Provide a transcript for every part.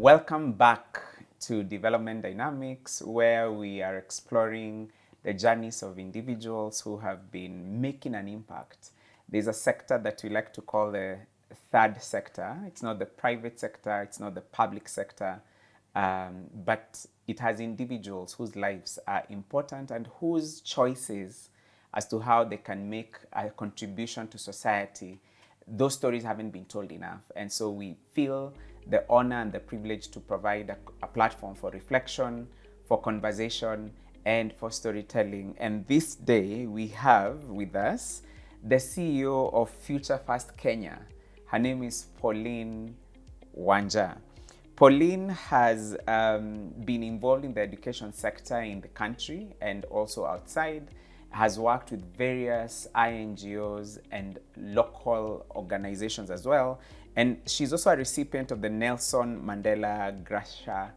Welcome back to Development Dynamics, where we are exploring the journeys of individuals who have been making an impact. There's a sector that we like to call the third sector. It's not the private sector, it's not the public sector, um, but it has individuals whose lives are important and whose choices as to how they can make a contribution to society, those stories haven't been told enough. And so we feel the honor and the privilege to provide a, a platform for reflection, for conversation, and for storytelling. And this day we have with us the CEO of Future First Kenya. Her name is Pauline Wanja. Pauline has um, been involved in the education sector in the country and also outside, has worked with various INGOs and local organizations as well. And she's also a recipient of the Nelson Mandela Graça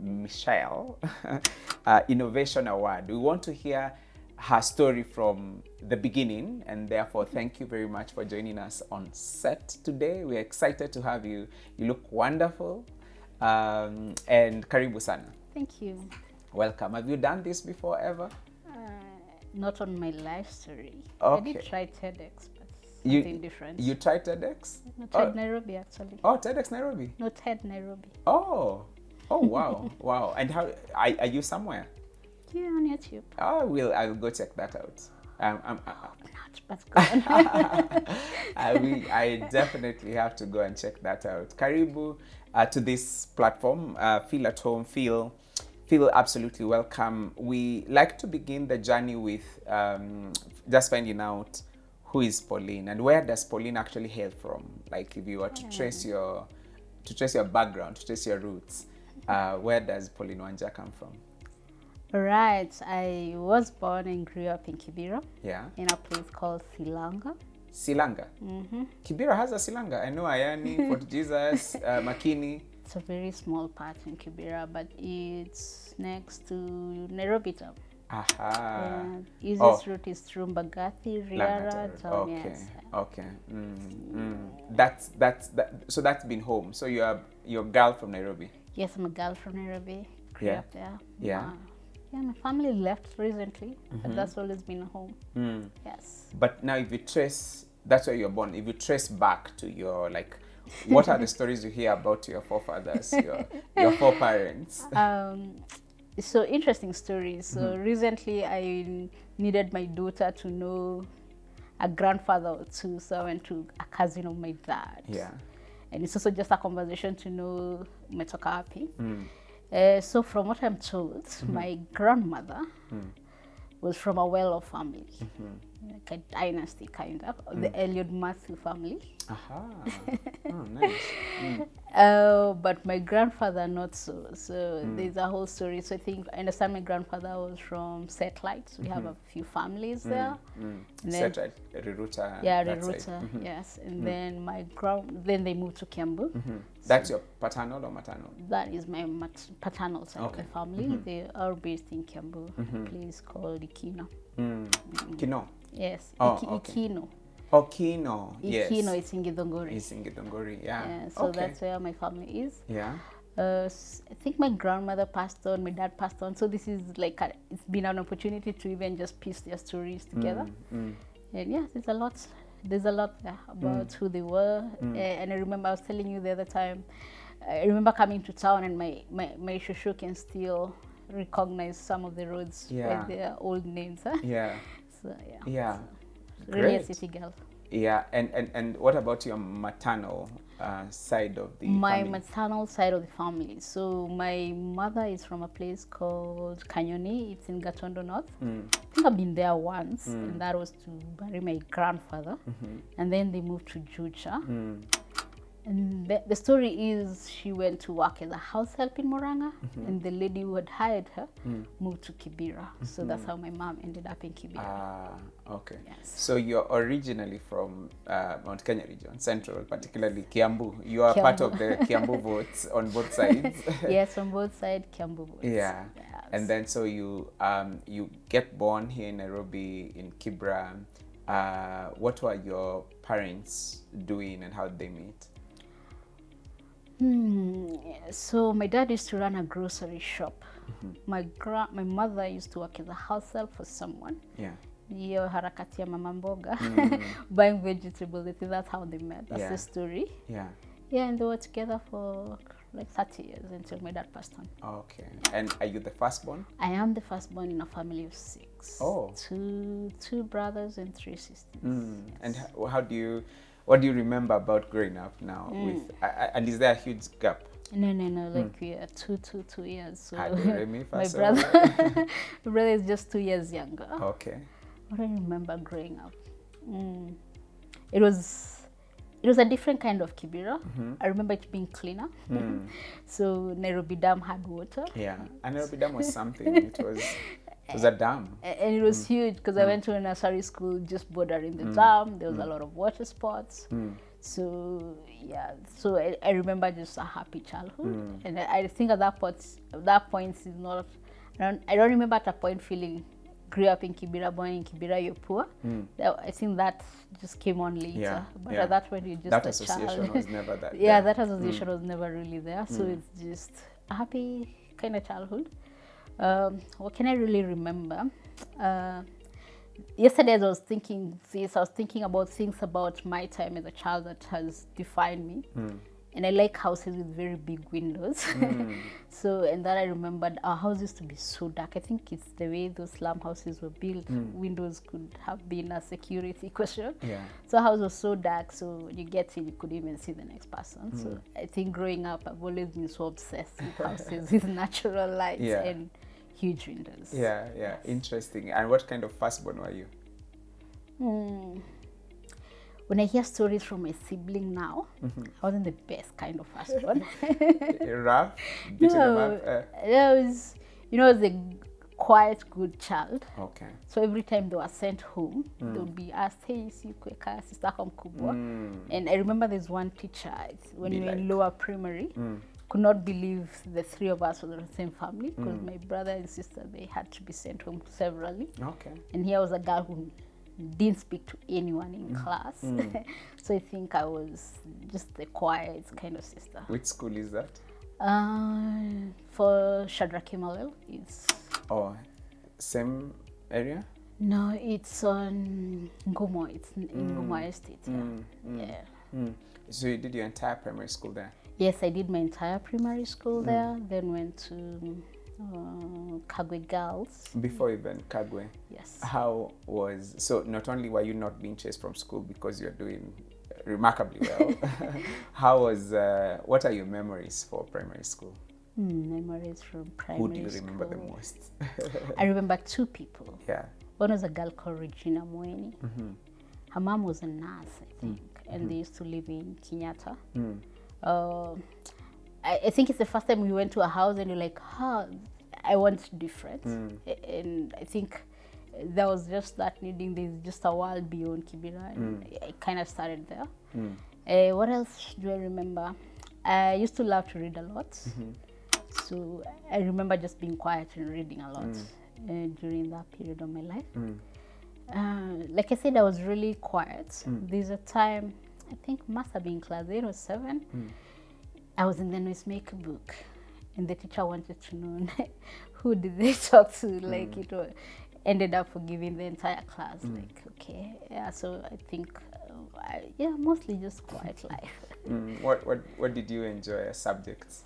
Machel uh, Innovation Award. We want to hear her story from the beginning and therefore thank you very much for joining us on set today. We're excited to have you. You look wonderful um, and karibu sana. Thank you. Welcome. Have you done this before ever? Uh, not on my life story. Okay. I did try TEDx, You- different. You tried TEDx? no, oh. Nairobi actually. Oh, TEDx Nairobi. No, TED Nairobi. Oh, oh wow, wow. And how are, are you somewhere? Yeah, on YouTube. Oh, will I'll go check that out. Um, um, uh, Not, but go. I, will, I definitely have to go and check that out. Karibu uh, to this platform. Uh, feel at home. Feel feel absolutely welcome. We like to begin the journey with um, just finding out who is Pauline and where does Pauline actually hail from. Like if you were to trace your to trace your background, to trace your roots, uh, where does Pauline Wanja come from? right. I was born and grew up in Kibera Yeah, in a place called Silanga. Silanga. hmm Kibera has a Silanga. I know Ayani, Fort Jesus, uh, Makina. It's a very small part in Kibera, but it's next to Nairobi town. Aha. And easiest oh. route is through Mbagathi, Riara, Road. Okay. Okay. Mm, mm. That's that's that. So that's been home. So you're you're a girl from Nairobi. Yes, I'm a girl from Nairobi. Grew Yeah. up there. Yeah. Uh, yeah, my family left recently, but that's always been home. Mm. Yes. But now, if you trace, that's where you're born. If you trace back to your like, what are the stories you hear about your forefathers, your your foreparents? Um, so interesting story. So recently, I needed my daughter to know a grandfather or two, so I went to a cousin of my dad. Yeah. And it's also just a conversation to know umetoka wapi. Mm. Uh, so from what I'm told, my grandmother Mm. was from a well-off family, Mhm. Like a dynasty kind of, the Elliot Matthew family. Aha. Oh, nice. Mm. Uh, but my grandfather not so. So there's a whole story. So I think I understand my grandfather was from Satellite. We have a few families there. Mm. And then- at Riruta. Yeah. Riruta, Mhm. yes. And then my grand, then they moved to Kiambu. Mhm. That's your paternal or maternal? That is my mat- paternal side Okay. of the family. They are based in Kiambu, a place called Ikino. Mm. Kino. Yes, Oh, Iki- okay. Ikino. Oh, Kino. Yes. Ikino is in Githunguri. Is in Githunguri, yeah. Yeah, so okay. that's where my family is. Yeah. Uh, I think my grandmother passed on, my dad passed on. So this is like a, it's been an opportunity to even just piece their stories together. Mm, mm. And yeah, there's a lot. There's a lot there about who they were. Uh, and I remember I was telling you the other time. I remember coming to town and my my my shushu can still recognize some of the roads Yeah. by their old names. Huh? Yeah. So yeah, Yeah. really a city girl. Yeah. And, and, and what about your maternal uh, side of the my family? maternal side of the family. So my mother is from a place called Kanyoni. It's in Gatundu North. Mm. I think I've been there once, and that was to bury my grandfather. Mhm. And then they moved to Juja. Mm. And the, the story is she went to work as a house help in Murang'a, and the lady who had hired her Mm. moved to Kibera. So that's how my mom ended up in Kibera. Ah, okay. Yes. So you're originally from uh, Mount Kenya region, central, particularly Kiambu. You are part of the Kiambu votes on both sides. yes, on both sides, Kiambu. boys. Yeah. Yes. And then so you um, you get born here in Nairobi in Kibra. Uh, what were your parents doing and how did they meet? Hmm. So my dad used to run a grocery shop. My gra- my mother used to work as a house help for someone. Yeah. hiyo harakati ya mama mboga buying vegetables I think that's how they met that's Yeah. the story Yeah. yeah and they were together for like 30 years until my dad passed on Okay. And are you the firstborn? I am the firstborn in a family of six Oh. two two brothers and three sisters Mm. And how, how do you, what do you remember about growing up now? Hmm. With I- I- and is there a huge gap? no no no hmm. like we are two two two years so do re, mi, fa, my brother my brother is just two years younger Okay. What do I remember growing up? Mm. It was it was a different kind of kibera. Mm-hmm. I remember it being cleaner. Hmm. so Nairobi Dam had water. Yeah. And Nairobi Dam was something. It was, it was a dam. And it was mm. huge because I mm. went to a nursery school just bordering the mm. dam. There was a lot of water sports. So yeah, so I, I remember just a happy childhood, and I, I think at that point, that point is not. I don't, I don't remember at a point feeling grew up in Kibera, born in Kibera, you're poor. That- I think that just came on later. Yeah, But yeah. at that point, you're just That a association child. was never that. yeah, there. that association was never really there. So it's just a happy kind of childhood. Um, what can I really remember? Uh, yesterday, as I was thinking this, I was thinking about things about my time as a child that has defined me. And I like houses with very big windows. so, and then I remembered our house used to be so dark. I think it's the way those slum houses were built. Windows could have been a security question. Yeah. So house was so dark, so when you get in, you couldn't even see the next person. So I think growing up, I've always been so obsessed with houses with natural light Yeah. and huge windows. Yeah, yeah, interesting. And what kind of firstborn were you? Hmm. When I hear stories from my sibling now, I wasn't the best kind of firstborn. Rough, no, up. Uh, I was, you know, a quiet, good child. okay. So every time they were sent home, they would be asked, "Hey, si kweka sister yako mkubwa." And I remember there's one teacher when Be we were in lower primary, could not believe the three of us were the same family because mm. my brother and sister they had to be sent home severally, Okay. and here was a girl who didn't speak to anyone in mm. class. Mm. so I think I was just the quiet kind of sister. Which school is that? Uh, for Shadrack Kimalel, it's Oh, same area? No, it's on Ngumo. It's in in Ngumo Estate. Yeah. yeah. Mm. So you did your entire primary school there? Yes, I did my entire primary school there. Then went to uh, Kagwe Girls. Before even Kagwe. Yes. How was so? Not only were you not being chased from school because you're doing remarkably well, how was? Uh, what are your memories for primary school? Hmm, memories from primary school. Who do you remember the most? I remember two people. yeah. One was a girl called Regina Mweni. Her mom was a nurse, I think, and they used to live in Kenyatta. Uh, I, I think it's the first time we went to a house and you're like, huh, I want different. A- And I think there was just that needing there's just a world beyond Kibera, and I kind of started there. Uh, what else do I remember? I used to love to read a lot. So I remember just being quiet and reading a lot uh, during that period of my life. Uh, like I said, I was really quiet. There's a time, I think must have been class eight or seven. I was in the noisemaker book, and the teacher wanted to know who did they talk to. Like it was, ended up forgiving the entire class. Like okay, yeah. So I think, uh, I, yeah, mostly just quiet life. Mm. What what what did you enjoy as subjects?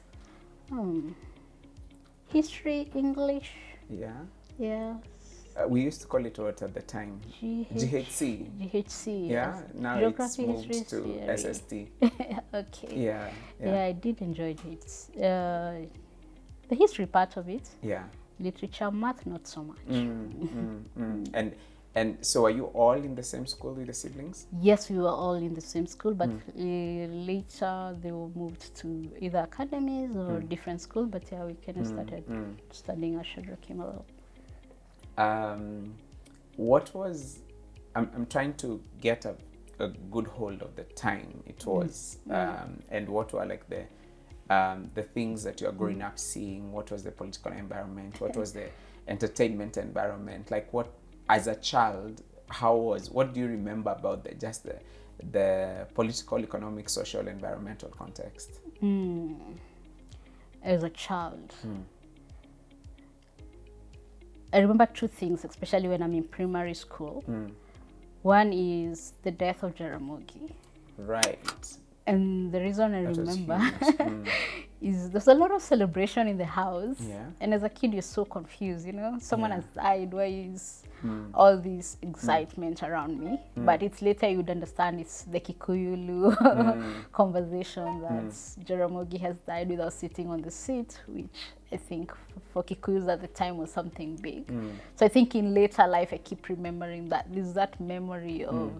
Hmm. History, English, Yeah. yeah. Uh, we used to call it what at the time? GH, GHC. GHC. Yeah. yes. Now Geography, it's moved history, to theory. SST. okay. Yeah. Yeah. Yeah. I did enjoy it. Uh, the history part of it, Yeah. literature, math, not so much. Mm, mm, mm. And and so are you all in the same school with the siblings? Yes, we were all in the same school, but uh, later they were moved to either academies or different school. But yeah, we kind of started studying at Shadrack Kimalel. Um, what was I'm, I'm trying to get a, a good hold of the time it was um, and what were like the um, the things that you're growing up seeing? What was the political environment? What was the entertainment environment? Like what as a child how was what do you remember about the just the the political, economic, social, environmental context? as a child. I remember two things, especially when I'm in primary school. One is the death of Jaramogi. Right. And the reason I That remember. Mm. is there's a lot of celebration in the house. Yeah. And as a kid, you're so confused, you know? Someone Yeah. has died, why is hmm. all this hmm. excitement around me? Hmm. But it's later you'd understand it's the Kikuyu-Luo conversation that Jaramogi has died without sitting on the seat, which I think for Kikuyus at the time was something big. So I think in later life, I keep remembering that there's that memory of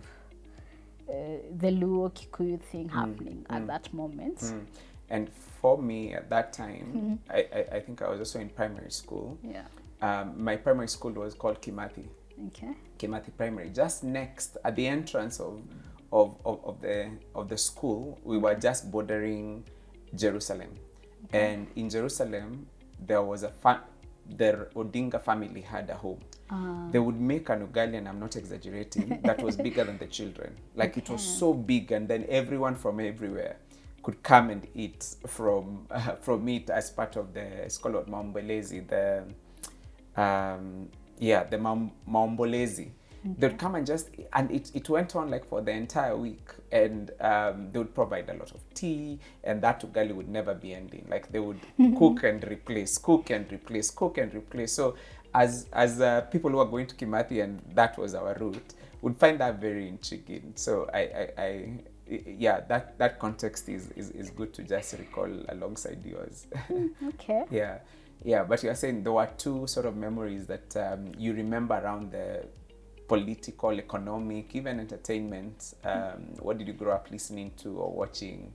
uh, the Luo Kikuyu thing happening at that moment. Mm. And for me at that time, I, I, I think I was also in primary school. Yeah. Um, my primary school was called Kimathi. Okay. Kimathi Primary. Just next at the entrance of of, of, of the of the school, we were just bordering Jerusalem. And in Jerusalem there was a fa- the Odinga family had a home. They would make an ugali, and I'm not exaggerating, that was bigger than the children. Like it was so big, and then everyone from everywhere could come and eat from from it as part of the it's called Mambelezi, the um, yeah, the Maum- Maombolezi. They'd come and just, and it, it went on like for the entire week. And um, they would provide a lot of tea, and that ugali would never be ending. Like they would cook and replace, cook and replace, cook and replace. So, as as uh, people who are going to Kimathi, and that was our route, would find that very intriguing. So, I, I, I yeah, that, that context is, is, is good to just recall alongside yours. Okay. Yeah, yeah. But you are saying there were two sort of memories that um, you remember around the political, economic, even entertainment. Um, what did you grow up listening to or watching?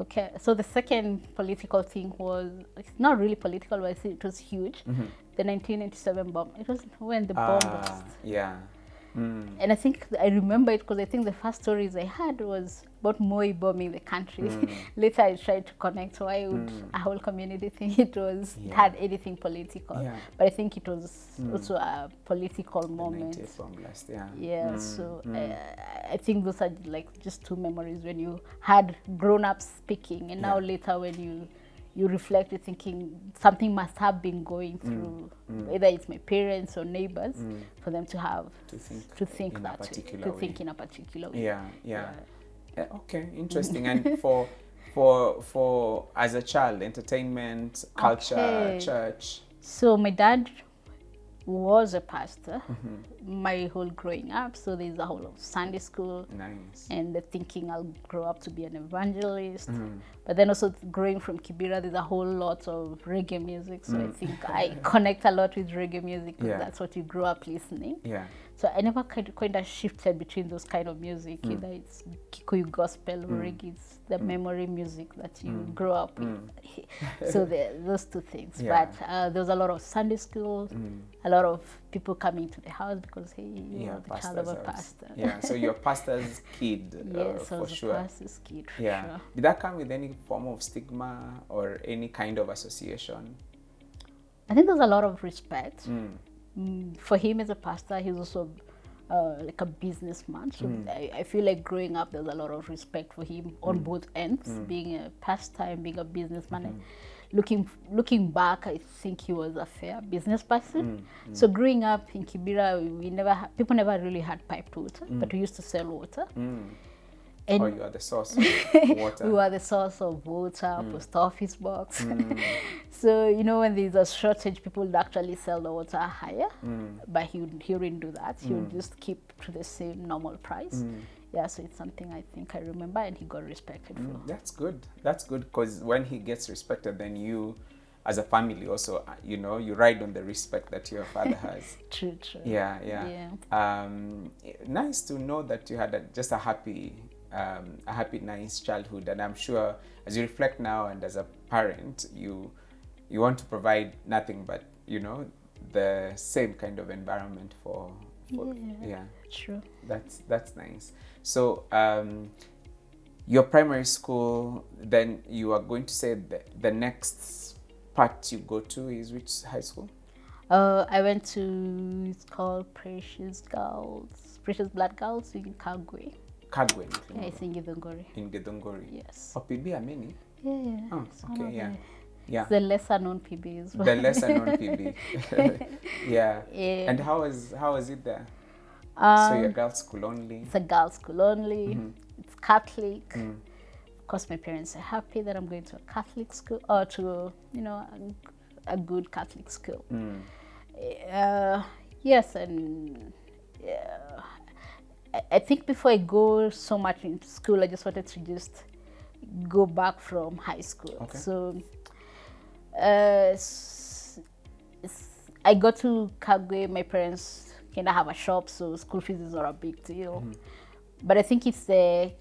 Okay. So the second political thing was it's not really political, but it was huge. The 1997 bomb. It was when the bomb Ah, burst. yeah. Mm. And I think I remember it because I think the first stories I had was about Moi bombing the country. Later, I tried to connect why would a whole community think it was Yeah. had anything political. Yeah. But I think it was also a political moment. 98 blast. Yeah. Yeah, so uh, I think those are like just two memories when you had grown up speaking, and now later when you you reflect, you're thinking something must have been going mm, through, mm. whether it's my parents or neighbors, mm. for them to have To think to think in that way, to way. think in a particular way. Yeah, yeah. Yeah, okay, interesting. and for for for as a child, entertainment, culture, Okay. church. So my dad was a pastor Mm-hmm. my whole growing up. So there's a whole of Sunday school, Nice. and the thinking I'll grow up to be an evangelist. Mm-hmm. But then also growing from Kibera, there's a whole lot of reggae music. So I Mm. think I connect a lot with reggae music because Yeah. that's what you grew up listening. Yeah. So I never kind of, kind of shifted between those kind of music. Mm. Either it's Kikuyu gospel or reggae, it's the memory music that you grow up with. so the, those two things. Mm. Yeah. Mm. But uh, there was a lot of Sunday school, a lot of people coming to the house because hey, you Yeah, are the child of a pastor. Yeah, so you're a pastor's kid uh, yes, I for sure. pastor's kid. Yeah. Sure. Did that come with any form of stigma or any kind of association? I think there's a lot of respect. Mm. Mm, for him as a pastor, he's also uh, like a businessman. So mm. I, I feel like growing up, there's a lot of respect for him on both ends, mm. being a pastime, being a businessman. And looking looking back, I think he was a fair business person. So growing up in Kibera, we, never ha- people never really had piped water, but we used to sell water. Mm. And or you are the source of water? we are the source of water, post office box. so you know when there's a shortage, people would actually sell the water higher, but he would he wouldn't do that. He would just keep to the same normal price. Yeah, so it's something I think I remember, and he got respected for. That's good. That's good because when he gets respected, then you, as a family, also uh, you know you ride on the respect that your father has. True, true. yeah, yeah. Um, nice to know that you had a, just a happy, um, a happy, nice childhood, and I'm sure as you reflect now and as a parent, you you want to provide nothing but you know the same kind of environment for, for Yeah. yeah. True. That's that's nice. So um, your primary school, then you are going to say the, the next part you go to is which high school? Uh, I went to it's called Precious Girls, Precious Blood Girls in Kagwe. Kagwe Yeah, it's in Githunguri. in Githunguri. Yes. Oh, PB many. Yeah, yeah. Oh, okay, yeah. the- Yeah. The lesser known PBs. The lesser known PB. yeah. Yeah. And how is how is it there? so Um, you're girls school only. it's a girls' school only. Mm-hmm. It's Catholic. Mm. Of course, my parents are happy that I'm going to a Catholic school or to, you know, a, a good Catholic school. Mm. Uh, yes, and yeah, I, think before I go so much in school, I just wanted to just go back from high school. Okay. So uh, I go to Kagwe. My parents kind of have a shop, so school fees is not a big deal. But I think it's the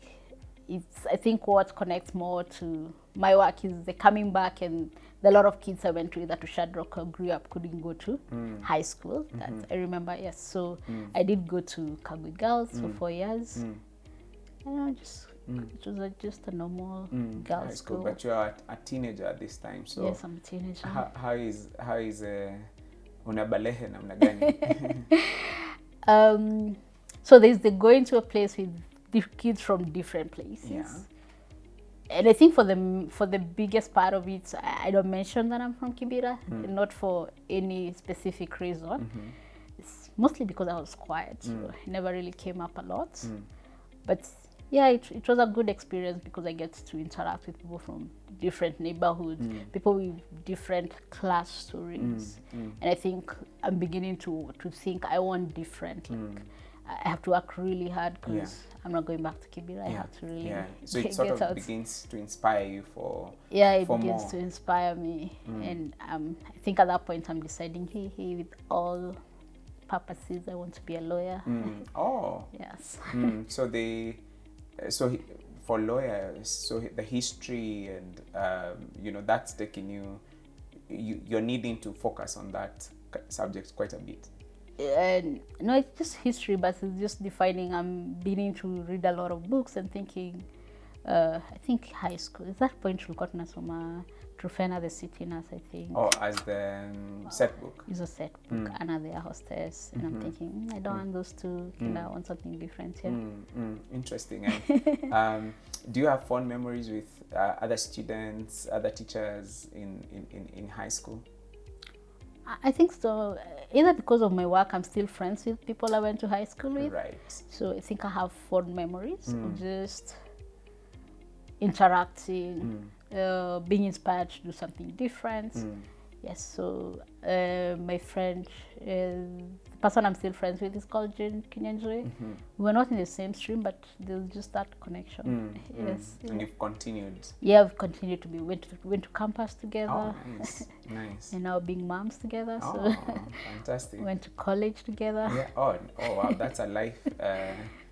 it's I think what connects more to my work is the coming back and the lot of kids I went to either to Shadrack or grew up couldn't go to mm. high school. That mm-hmm. I remember, yes. So mm. I did go to Kagwe Girls for mm. four years. And I just it was a, just a normal girls High school, school. but you're a, a teenager at this time. So yes, I'm a teenager. how, how is how is uh, unabalehe namna gani? Um, so there's the going to a place with kids from different places. Yeah. And I think for the for the biggest part of it, I, don't mention that I'm from Kibera, Mm. not for any specific reason. Mm-hmm. It's mostly because I was quiet, so Mm. it never really came up a lot. But yeah, it, it was a good experience because I get to interact with people from different neighborhoods, Mm. people with different class stories. And I think I'm beginning to, to think I want different. Like, I have to work really hard because Mm. Yeah. I'm not going back to Kibera. I have to really yeah. So it sort of out. begins to inspire you for yeah, it for begins more. Mm. to inspire me. And um, I think at that point I'm deciding, hey, hey, with all purposes, I want to be a lawyer. Mm. Oh. Yes. Mm, so they, so he, for lawyers, so the history and um, you know that's taking you, you, you're needing to focus on that subject quite a bit. And no, it's just history, but it's just defining. I'm beginning to read a lot of books and thinking. Uh, I think high school. At that point, tulikuwa tunasoma Trufena the City Nurse. I think Oh, as the um, set book. It's a set book, Anna the Hostess, and I'm thinking mm, I don't want those two. And I want something different here. Mm, mm, interesting. And, um, do you have fond memories with uh, other students, other teachers in, in, in, in high school? I- think so. Either because of my work, I'm still friends with people I went to high school with. Right. So I think I have fond memories of just interacting, uh, being inspired to do something different. Yes, so uh, my friend, uh, the person I'm still friends with is called Jane Kinyanjui. We're not in the same stream, but there's just that connection. Yes. And you've continued. Yeah, we've continued to be, went to, went to campus together, Oh, nice. nice. and now being moms together. So Oh, fantastic. went to college together. Yeah. Oh, oh wow, that's a life. Uh,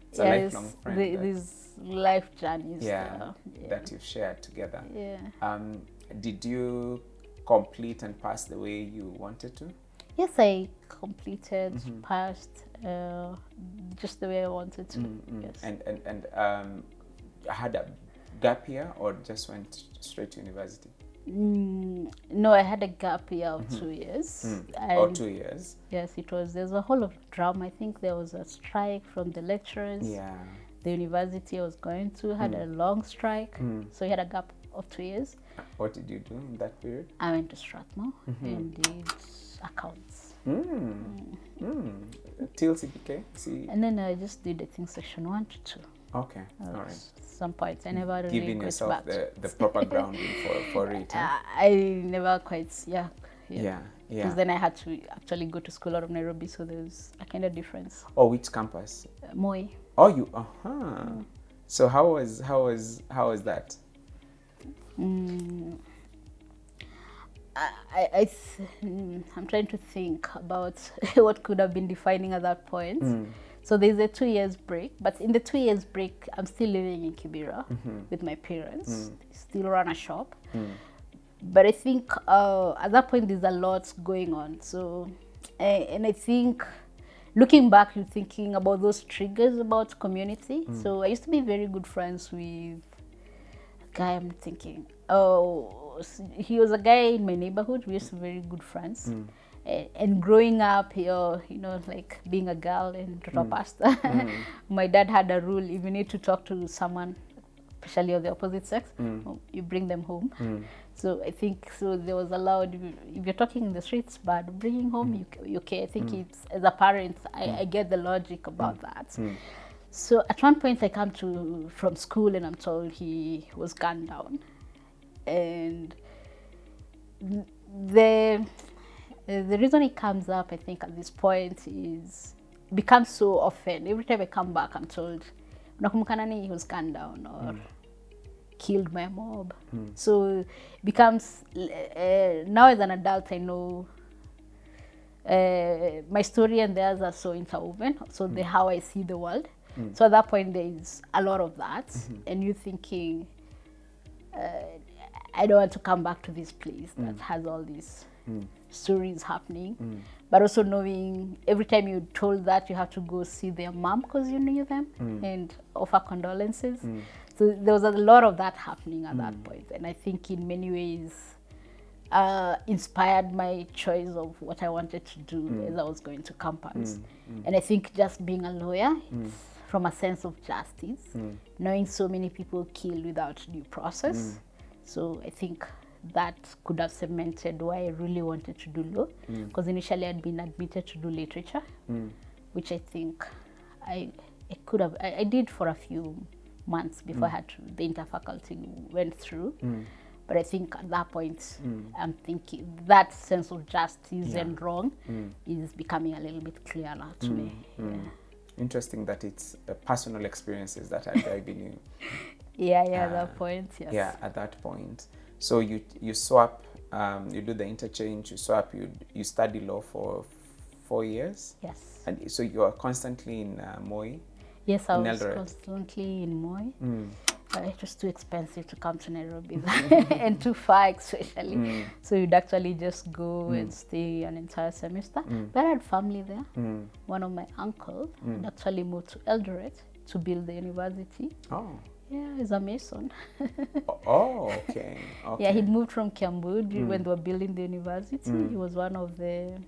it's a lifelong friend the, these life journeys. yeah, uh, yeah. that you've shared together. yeah. Um, did you complete and pass the way you wanted to? Yes, I completed, Mm-hmm. passed, uh, just the way I wanted to. Mm, Yes. And and and um, had a gap year or just went straight to university? Mm, no, I had a gap year of two years. Mm. Or two years? Yes, it was. There's a whole of drama. I think there was a strike from the lecturers. Yeah. The university I was going to had a long strike, so we had a gap of two years. What did you do in that period? I went to Strathmore Mm-hmm. and did accounts, Mm. Mm. Till CPK? See. and then I just did I think section one to two. Okay. Uh, All right. Some points I never really Giving yourself back. the, the proper grounding for, for it. huh? Uh, I never quite yeah. Yeah. Because Yeah. then I had to actually go to school out of Nairobi, so there's a kind of difference. Oh, which campus? Uh, Moi. Oh, you. Uh huh. So how was how was how was that? Mm, I, I, th- mm, I'm trying to think about what could have been defining at that point. Mm. So there's a two years break, but in the two years break, I'm still living in Kibera Mm-hmm. with my parents. Mm. Still run a shop, but I think uh, at that point there's a lot going on. So, and I think looking back, you're thinking about those triggers about community. Mm. So I used to be very good friends with a guy. I'm thinking, oh, he was a guy in my neighborhood. We used to be very good friends. Hmm. A- And growing up, you're, you uh, know, like being a girl in Toto Pasta, my dad had a rule: if you need to talk to someone, especially of the opposite sex, hmm. oh, you bring them home. Hmm. So I think so there was allowed if you- you're talking in the streets, but bringing home you, you okay. I think it's as a parent, I, I get the logic about that. So at one point I come to from school and I'm told he was gunned down, and the the reason it comes up I think at this point is becomes so often. Every time I come back, I'm told, "Unakumbuka nani he was gunned down or killed by a mob." So it becomes uh, now as an adult I know uh, my story and theirs are so interwoven. So the how I see the world. So at that point there is a lot of that, and you thinking, uh, I don't want to come back to this place that mm. has all these mm. stories happening. Mm. But also knowing every time you're told that you have to go see their mom because you knew them and offer condolences. So there was a lot of that happening at that point. And I think in many ways uh, inspired my choice of what I wanted to do as I was going to campus. And I think just being a lawyer, it's from a sense of justice, knowing so many people killed without due process. So I think that could have cemented why I really wanted to do law, mm. because initially I'd been admitted to do literature, mm. which I think I, I could have, I, I did for a few months before I mm. had to, the interfaculty went through. But I think at that point, I'm thinking that sense of justice and wrong is becoming a little bit clearer to me. Yeah. Interesting that it's uh, personal experiences that are driving you. Yeah, yeah, at that point, yes. Yeah, at that point. So you you swap, um, you do the interchange, you swap, you you study law for four years, Yes. and so you are constantly in uh, Moi. Yes, I was Eldoret. constantly in Moi. Mm. But it was too expensive to come to Nairobi and too far, especially. Mm. So you'd actually just go mm. and stay an entire semester. But I had family there. One of my uncles had actually moved to Eldoret to build the university. Oh, Yeah, he's a mason. oh, oh, okay, okay. Yeah, he'd moved from Cambodia du- when they were building the university. Mm. He was one of the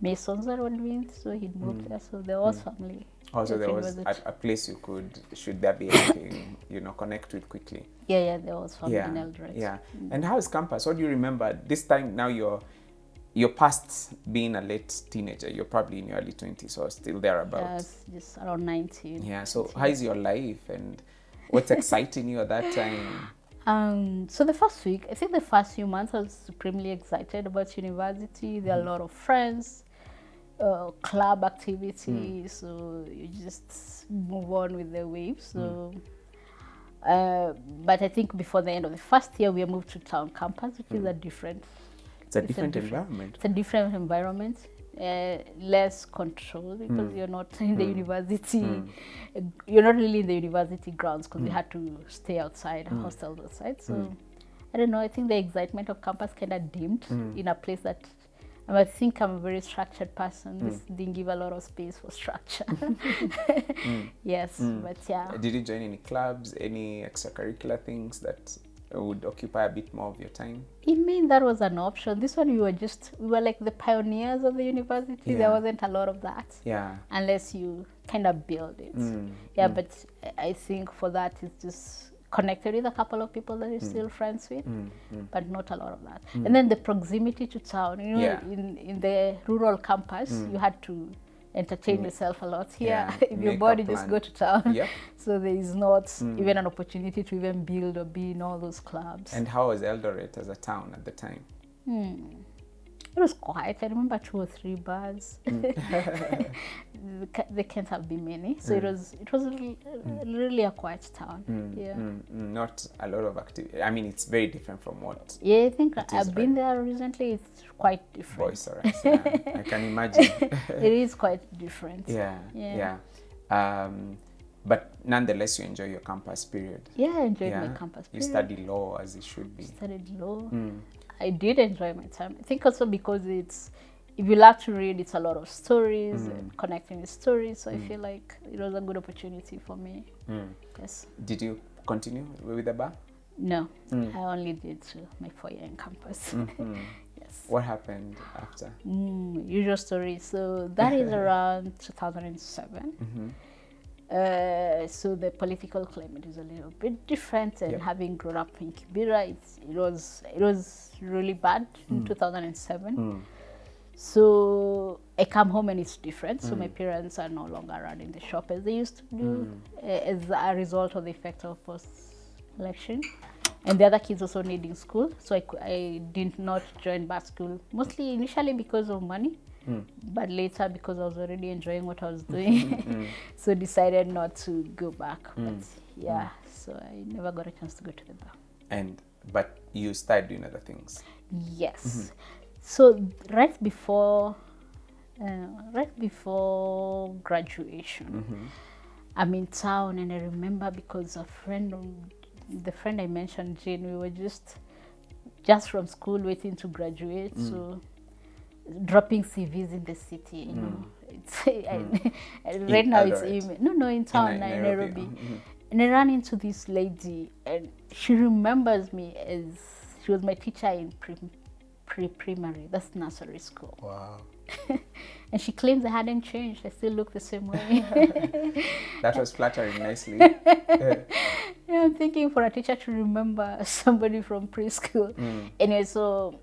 masons that were doing, so he'd moved mm. there. So there mm. was family. Oh, also, there was a, a place you could, should there be anything, you know, connect with quickly. Yeah, yeah, there was family yeah, in Eldoret. yeah. And how is campus? What do you remember? This time now you're you're past being a late teenager. You're probably in your early twenties or still thereabouts. it's just around 19. Yeah. So how is your life and what's exciting you at that time? Um, so the first week, I think the first few months, I was supremely excited about university. There are a lot of friends, uh, club activities, so you just move on with the waves. So, uh, but I think before the end of the first year, we moved to town campus, which is a different, It's a It's a different different- environment. it's a different environment. Uh, less control because mm. you're not in the mm. university. Uh, you're not really in the university grounds because we had to stay outside hostels outside so i don't know i think the excitement of campus kind of dimmed in a place that and I think I'm a very structured person. This didn't give a lot of space for structure. Yes, but yeah. Did you join any clubs, any extracurricular things that would occupy a bit more of your time? In Maine, that was an option. This one, we were just, we were like the pioneers of the university. Yeah. There wasn't a lot of that. Yeah. unless you kind of build it. Mm, yeah, mm. but I- think for that it's just connected with a couple of people that you're mm. still friends with, but not a lot of that. And then the proximity to town. You know, Yeah. in in the rural campus, you had to entertain mm. yourself a lot. Here, Yeah, if your make a body just go to town, Yep. so there is not mm. even an opportunity to even build or be in all those clubs. And how was Eldoret as a town at the time? Hmm. It was quiet. I remember two or three bars. There can't have been many, so it was it was really, really a quiet town. Yeah, Mm, mm, not a lot of activity. I mean, it's very different from what yeah. I think is I've been there recently. It's quite different. R Yeah, I can imagine. it is quite different. yeah, Yeah. yeah. Um, but nonetheless, you enjoy your campus period. Yeah, I enjoyed yeah, my campus. period. you study law as it should be. studied law. Mm. I did enjoy my time. I think also because it's if you love to read, it's a lot of stories Mm. and connecting with stories. So I feel like it was a good opportunity for me. Mm. Yes. Did you continue with the bar? No, I only did my four year in campus. yes. What happened after? Mm, usual story. So that is around 2007. Uh, so the political climate is a little bit different, and Yep. having grown up in Kibera, it was it was really bad in 2007. So I come home and it's different. So my parents are no longer running the shop as they used to do, uh, as a result of the effect of post election. And the other kids also needing school, so I, I did not join back school. Mostly initially because of money, but later because I was already enjoying what I was doing, mm-hmm. mm. so decided not to go back. Mm. But yeah, mm. so I never got a chance to go to the bar. And but you started doing other things. Yes. Mm-hmm. So right before, uh, right before graduation, mm-hmm. I'm in town, and I remember because a friend, the friend I mentioned, Jane, we were just, just from school waiting to graduate, so dropping CVs in the city. You know, mm. it's I, mm. right now it's Eldoret? No, no, in town, in Nairobi, Nairobi. mhm. And I ran into this lady, and she remembers me as she was my teacher in pre, pre primary. That's nursery school. Wow. And she claims I hadn't changed. I still look the same way. That was flattering nicely. Yeah, I'm thinking for a teacher to remember somebody from preschool. Mm. Anyway, so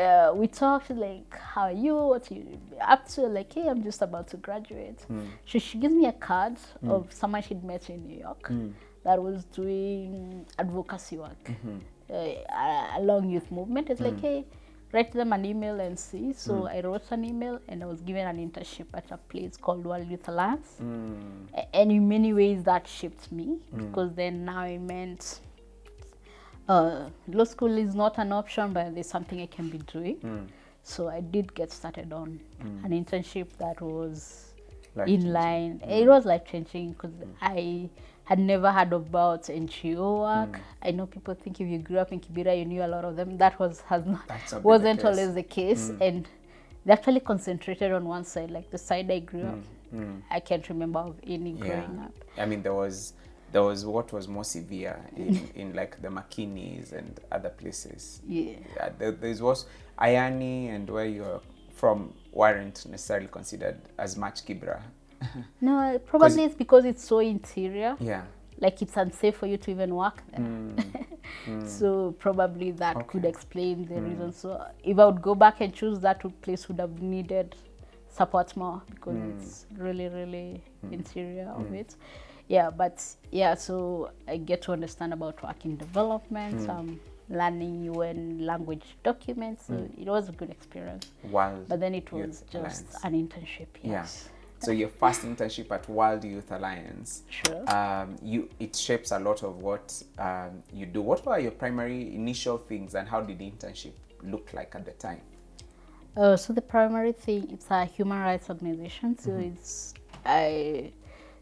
uh, we talked like, how are you? What are you up to? Like, hey, I'm just about to graduate. Hmm. So she gives me a card hmm. of someone she'd met in New York hmm. that was doing advocacy work uh, a- along youth movement. It's like, hey, write them an email and see. So I wrote an email and I was given an internship at a place called World Youth Alliance. Mm. A- and in many ways that shaped me because then now it meant uh, law school is not an option but there's something i can be doing. Hmm. So i did get started on hmm. an internship that was Life-changing. in line. It hmm. was life changing because i had never heard about ngo work. I know people think if you grew up in kibera you knew a lot of them. That was has not That's not the wasn't always the case. And they actually concentrated on one side like the side i grew up. I can't remember of any Yeah. growing up. I mean, there was there was what was more severe in, in like the Makinas and other places. yeah Yeah, there, there was Ayani and where you're from weren't necessarily considered as much Kibra. No, probably it's because it's so interior. yeah. Like it's unsafe for you to even work there. Mm. Mm. so probably that could explain the mm. reason. So if I would go back and choose that place would have needed support more because it's really, really interior of it. Yeah, but yeah, so I get to understand about working development, um, learning UN language documents. So it was a good experience. World But then it Youth was just Alliance. an internship. Yeah. Yes. So your first internship at World Youth Alliance, Sure. um, you it shapes a lot of what um, you do. What were your primary initial things, and how did the internship look like at the time? Uh, so the primary thing, it's a human rights organization. So it's I,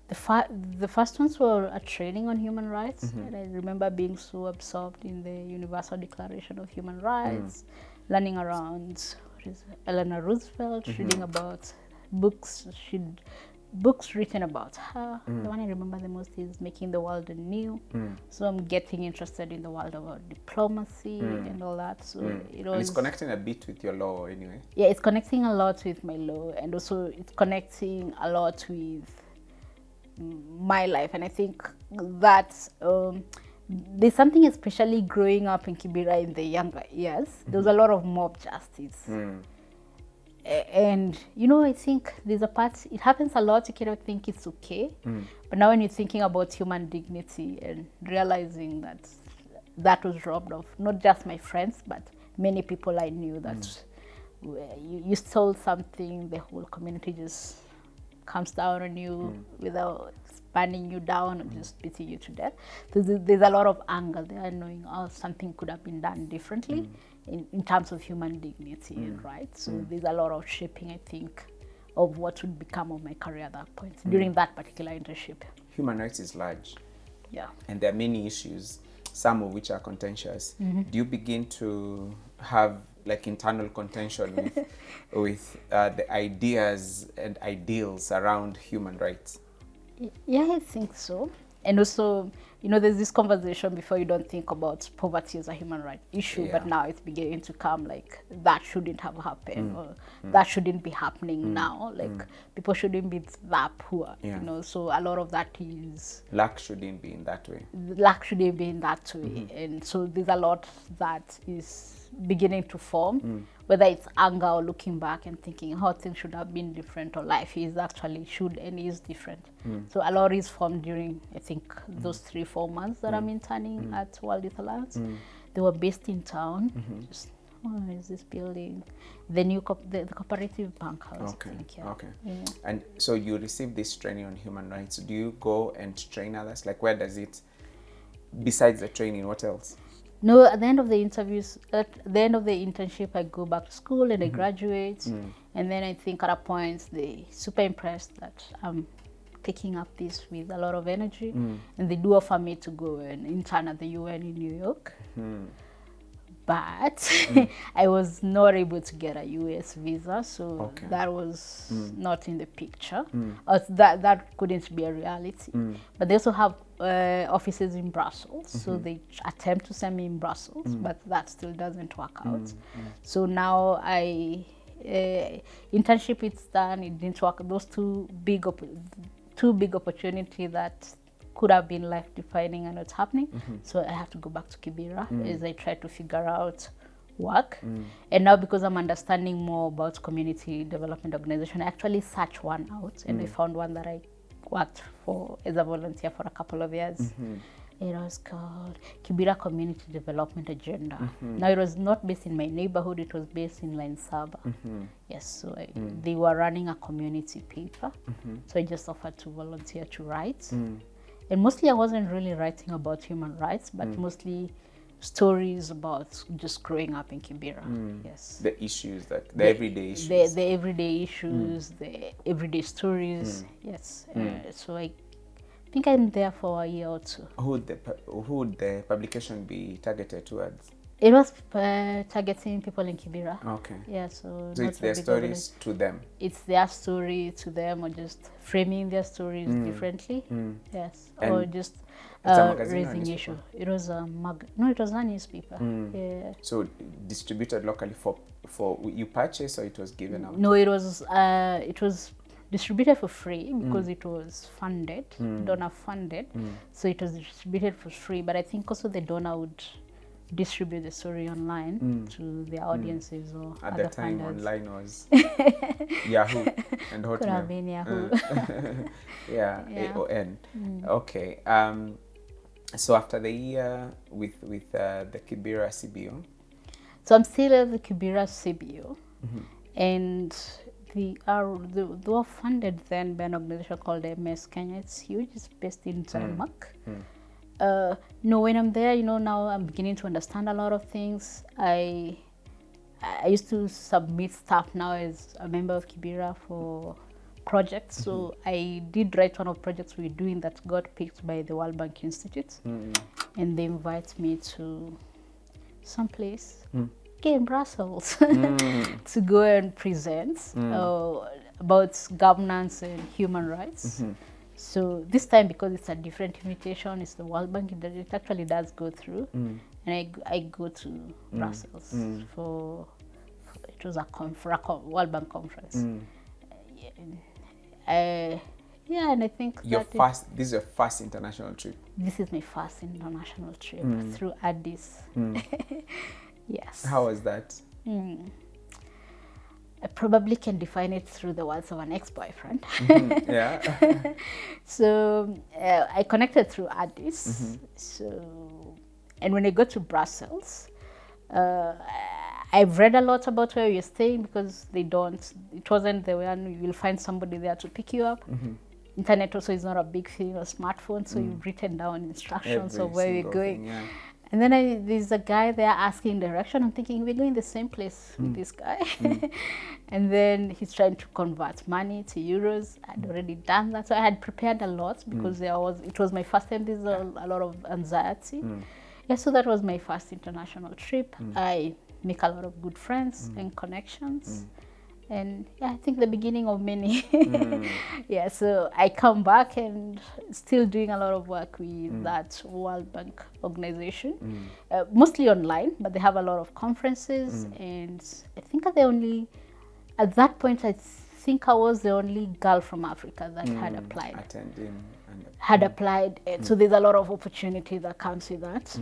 the fa- the first ones were a training on human rights, mm-hmm. and I remember being so absorbed in the Universal Declaration of Human mm. Rights, learning around what is it, Eleanor Roosevelt, mm-hmm. reading about books. She books written about her. Mm. The one I remember the most is Making the World Anew. Mm. So I'm getting interested in the world of diplomacy and all that. So it was And it's connecting a bit with your law anyway. yeah it's connecting a lot with my law and also it's connecting a lot with mm, my life. And i think that um, there's something especially growing up in kibera in the younger years. There was a mm-hmm. lot of mob justice. Hmm. A- and you know i think there's a part it happens a lot. You cannot think it's okay. Hmm. But now when you're thinking about human dignity and realizing that that was robbed of not just my friends but many people i knew that hmm. where you, you stole something the whole community just comes down on you hmm. without spanning you down or just hmm. beating you to death. So there's, there's a lot of anger there knowing oh something could have been done differently hmm. in, in terms of human dignity and rights so there's a lot of shaping i think of what would become of my career at that point during that particular internship. Human rights is large, yeah. And there are many issues, some of which are contentious. Mm-hmm. Do you begin to have like internal contention with with uh, the ideas and ideals around human rights? Yeah, I think so. and also you know there's this conversation before you don't think about poverty as a human right issue but now it's beginning to come like that shouldn't have happened Mm. or that shouldn't be happening now like people shouldn't be that poor Yeah. you know so a lot of that is Luck shouldn't be in that way. luck shouldn't be in that way Mm-hmm. and so there's a lot that is beginning to form Mm. whether it's anger or looking back and thinking how things should have been different or life is actually should and is different Mm. so a lot is formed during i think those three four months that i'm interning at world youth alliance they were based in town Mm-hmm. just oh, is this building the new co- the, the cooperative bank house Okay. Think, yeah. Okay. Yeah. And so you receive this training on human rights. Do you go and train others? Like where does it? Besides the training, what else? No, at the end of the interviews, at the end of the internship, I go back to school Mm-hmm. and I graduate. Mm. And then I think at a point they super impressed that I'm taking up this with a lot of energy. Mm. And they do offer me to go and intern at the UN in New York. Hmm. But Mm. I was not able to get a US visa, so Okay. that was not in the picture. Mm. Or that that couldn't be a reality. Mm. But they also have uh, offices in Brussels, so Mm-hmm. they attempt to send me in Brussels, Mm. but that still doesn't work out. So now I uh, internship it's done. It didn't work. Those two big two big opportunity that could have been life defining and it's happening. Mm-hmm. So I have to go back to Kibera Mm. as I try to figure out work. And now because I'm understanding more about community development organization, I actually searched one out and I Mm. found one that I worked for as a volunteer for a couple of years. Mm-hmm. It was called Kibera Community Development Agenda. Mm-hmm. Now it was not based in my neighborhood; it was based in Laini Saba. Mm-hmm. Yes, so I, Mm. they were running a community paper, Mm-hmm. so I just offered to volunteer to write. Mm. And mostly, I wasn't really writing about human rights, but Mm. mostly stories about just growing up in Kibera. Yes, The issues that the, everyday issues. the, the everyday issues, the everyday stories. Yes, uh, so I think I'm there for a year or two. who would the who would the publication be targeted towards? It was uh, targeting people in Kibera. Okay. Yeah, so, So it's their stories to them. it's their story to them or just framing their stories differently? Yes. Or just uh, raising issue it was a mag no it was a newspaper. Yeah. So distributed locally for for you purchase or it was given out. no it was uh, it was distributed for free Mm. because it was funded donor funded. So it was distributed for free but i think also the donor would distribute the story online to their audiences or At other that time, funders. online was Yahoo and Could have Hotmail. been Yahoo. yeah, Yeah. AOL. Okay. Um, so after the year with with uh, the Kibera CBO, So I'm still at the Kibera CBO, Mm-hmm. and the are the, they were funded then by an organization called MS Kenya. It's huge. It's based in Mm. Denmark. Uh, no, when I'm there, you know, now I'm beginning to understand a lot of things. I I used to submit stuff now as a member of Kibera for projects. So Mm-hmm. I did write one of projects we're doing that got picked by the World Bank Institute, and they invite me to some place okay, in Brussels to go and present uh, about governance and human rights. So this time, because it's a different invitation, it's the World Bank. It, it actually does go through, mm. and I, I go to mm. Brussels mm. for, for it was a, a con- World Bank conference. Uh, yeah, and I think your first this is your first international trip. this is my first international trip through Addis. yes. How was that? I probably can define it through the words of an ex-boyfriend. yeah. so uh, I connected through Addis. So, and when I got to Brussels, uh, I've read a lot about where you're staying because they don't. It wasn't the one you'll find somebody there to pick you up. Internet also is not a big thing or smartphone, so you've written down instructions Every of where you're going. thing, yeah. And then I, there's a guy there asking direction. I'm thinking we're going the same place with hmm. this guy. Hmm. and then he's trying to convert money to euros. I'd hmm. already done that, so I had prepared a lot because there was it was my first time. There's a, a lot of anxiety. Yeah, so that was my first international trip. I make a lot of good friends and connections. And yeah, I think the beginning of many. Mm. yeah, so I come back and still doing a lot of work with Mm. that World Bank organization, uh, mostly online, but they have a lot of conferences, Mm. and I think the only at that point I think I was the only girl from Africa that had Mm. applied Attending and had applied and so there's a lot of opportunity that comes with that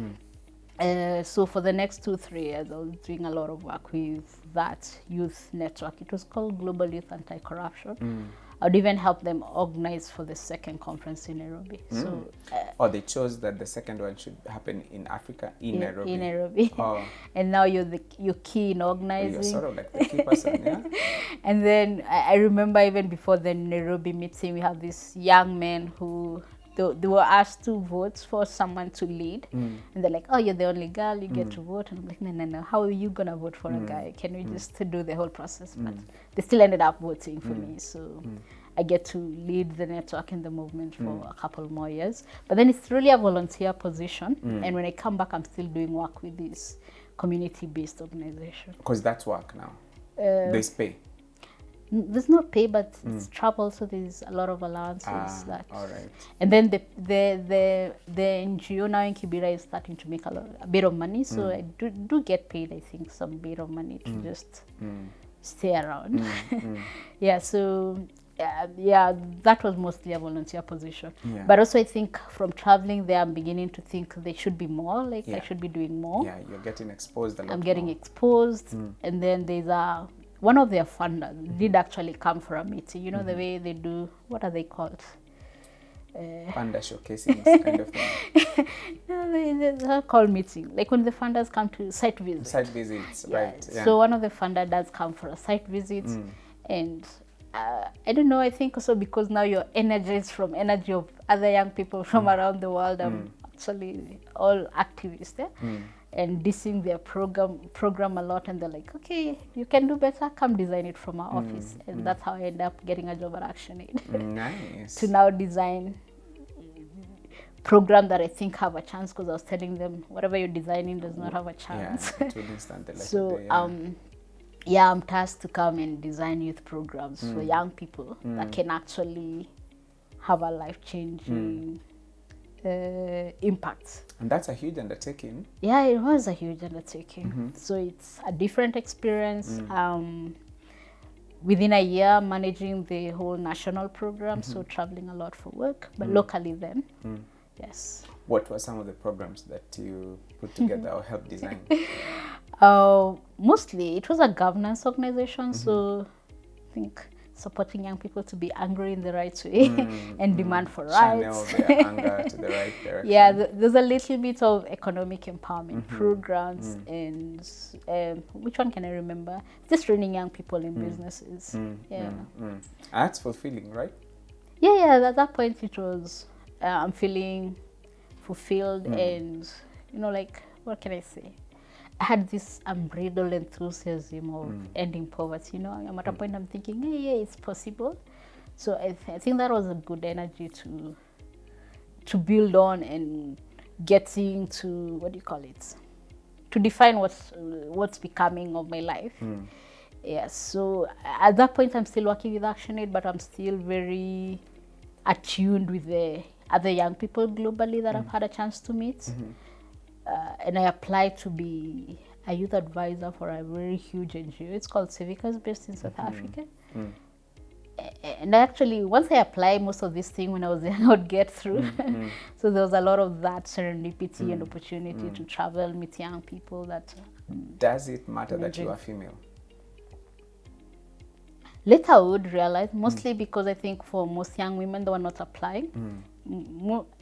uh, so for the next two three years i was doing a lot of work with that youth network. It was called global youth anti-corruption. I would even help them organize for the second conference in nairobi. So uh, or they chose that the second one should happen in Africa in, Nairobi. in nairobi. Oh, and now you're the you're key in organizing. you're sort of like the key person, yeah. and then I, I remember even before the Nairobi meeting, we had this young man who they, they were asked to vote for someone to lead, mm. and they're like, "Oh, you're the only girl, you get mm. to vote." And I'm like, "No, no, no. How are you gonna vote for a mm. guy? Can we just do the whole process?" But they still ended up voting for me, so. I get to lead the network and the movement for a couple more years. But then it's really a volunteer position. And when I come back, I'm still doing work with this community based organization. Because that's work now. Uh, There's pay. There's no pay, but it's hmm. travel, so there's a lot of allowances Ah, that. all right. And then the the the the NGO now in Kibera is starting to make a lot a bit of money, so hmm. I do do get paid. I think some bit of money to hmm. just stay around. yeah, so. Uh, yeah, that was mostly a volunteer position. Yeah. But also, I think from traveling there, I'm beginning to think there should be more. Like Yeah. I should be doing more. Yeah, you're getting exposed a lot. I'm getting more. exposed, and then there's a one of their funders mm. did actually come for a meeting. You know the mm-hmm. way they do. What are they called? Uh, showcasing kind of thing. no, they, they- they're called meeting. Like when the funders come to site visit. Site visits, Yeah, right? Yeah. So one of the funder does come for a site visit, mm. and uh, I don't know. I think also because now you're energized from energy of other young people from mm. around the world. I'm actually all activists there. And dissing their program program a lot, and they're like, "Okay, you can do better. Come design it from our office." And that's how I end up getting a job at ActionAid nice. to now design program that I think have a chance because I was telling them whatever you're designing does not have a chance. it will instantly like so day, yeah. um yeah i'm tasked to come and design youth programs for Mm. young people that can actually have a life changing Mm. uh, impact and that's a huge undertaking. yeah it was a huge undertaking Mm-hmm. so it's a different experience Mm. um within a year managing the whole national program so Mm-hmm. traveling a lot for work Mm. but locally then yes What were some of the programs that you put together or helped design? Uh, mostly it was a governance organization, so I think supporting young people to be angry in the right way mm, and mm. demand for Channel rights. their anger to the right direction. yeah, th- there's a little bit of economic empowerment mm-hmm. programs mm. and um, which one can I remember? Just training young people in businesses. yeah. Mm. That's fulfilling, right? yeah, yeah. At that point, it was uh, I'm feeling fulfilled and you know, like what can I say? Had this unbridled enthusiasm of mm. ending poverty. You know, I'm at a mm. point I'm thinking, hey, yeah, it's possible. So I, th- I think that was a good energy to to build on and getting to what do you call it? To define what's what's becoming of my life. Mm. Yes. So at that point, I'm still working with ActionAid, but I'm still very attuned with the other young people globally that I've had a chance to meet. Mm-hmm. Uh, and I applied to be a youth advisor for a very huge NGO. It's called Civicus, based in South mm-hmm. Africa. Mm. A- And I actually, once I applied most of this thing when I was there, I would get through. Mm, mm. so there was a lot of that serendipity and opportunity to travel, meet young people that uh, Does it matter that you are female? later I would realize, mostly because I think for most young women they were not applying,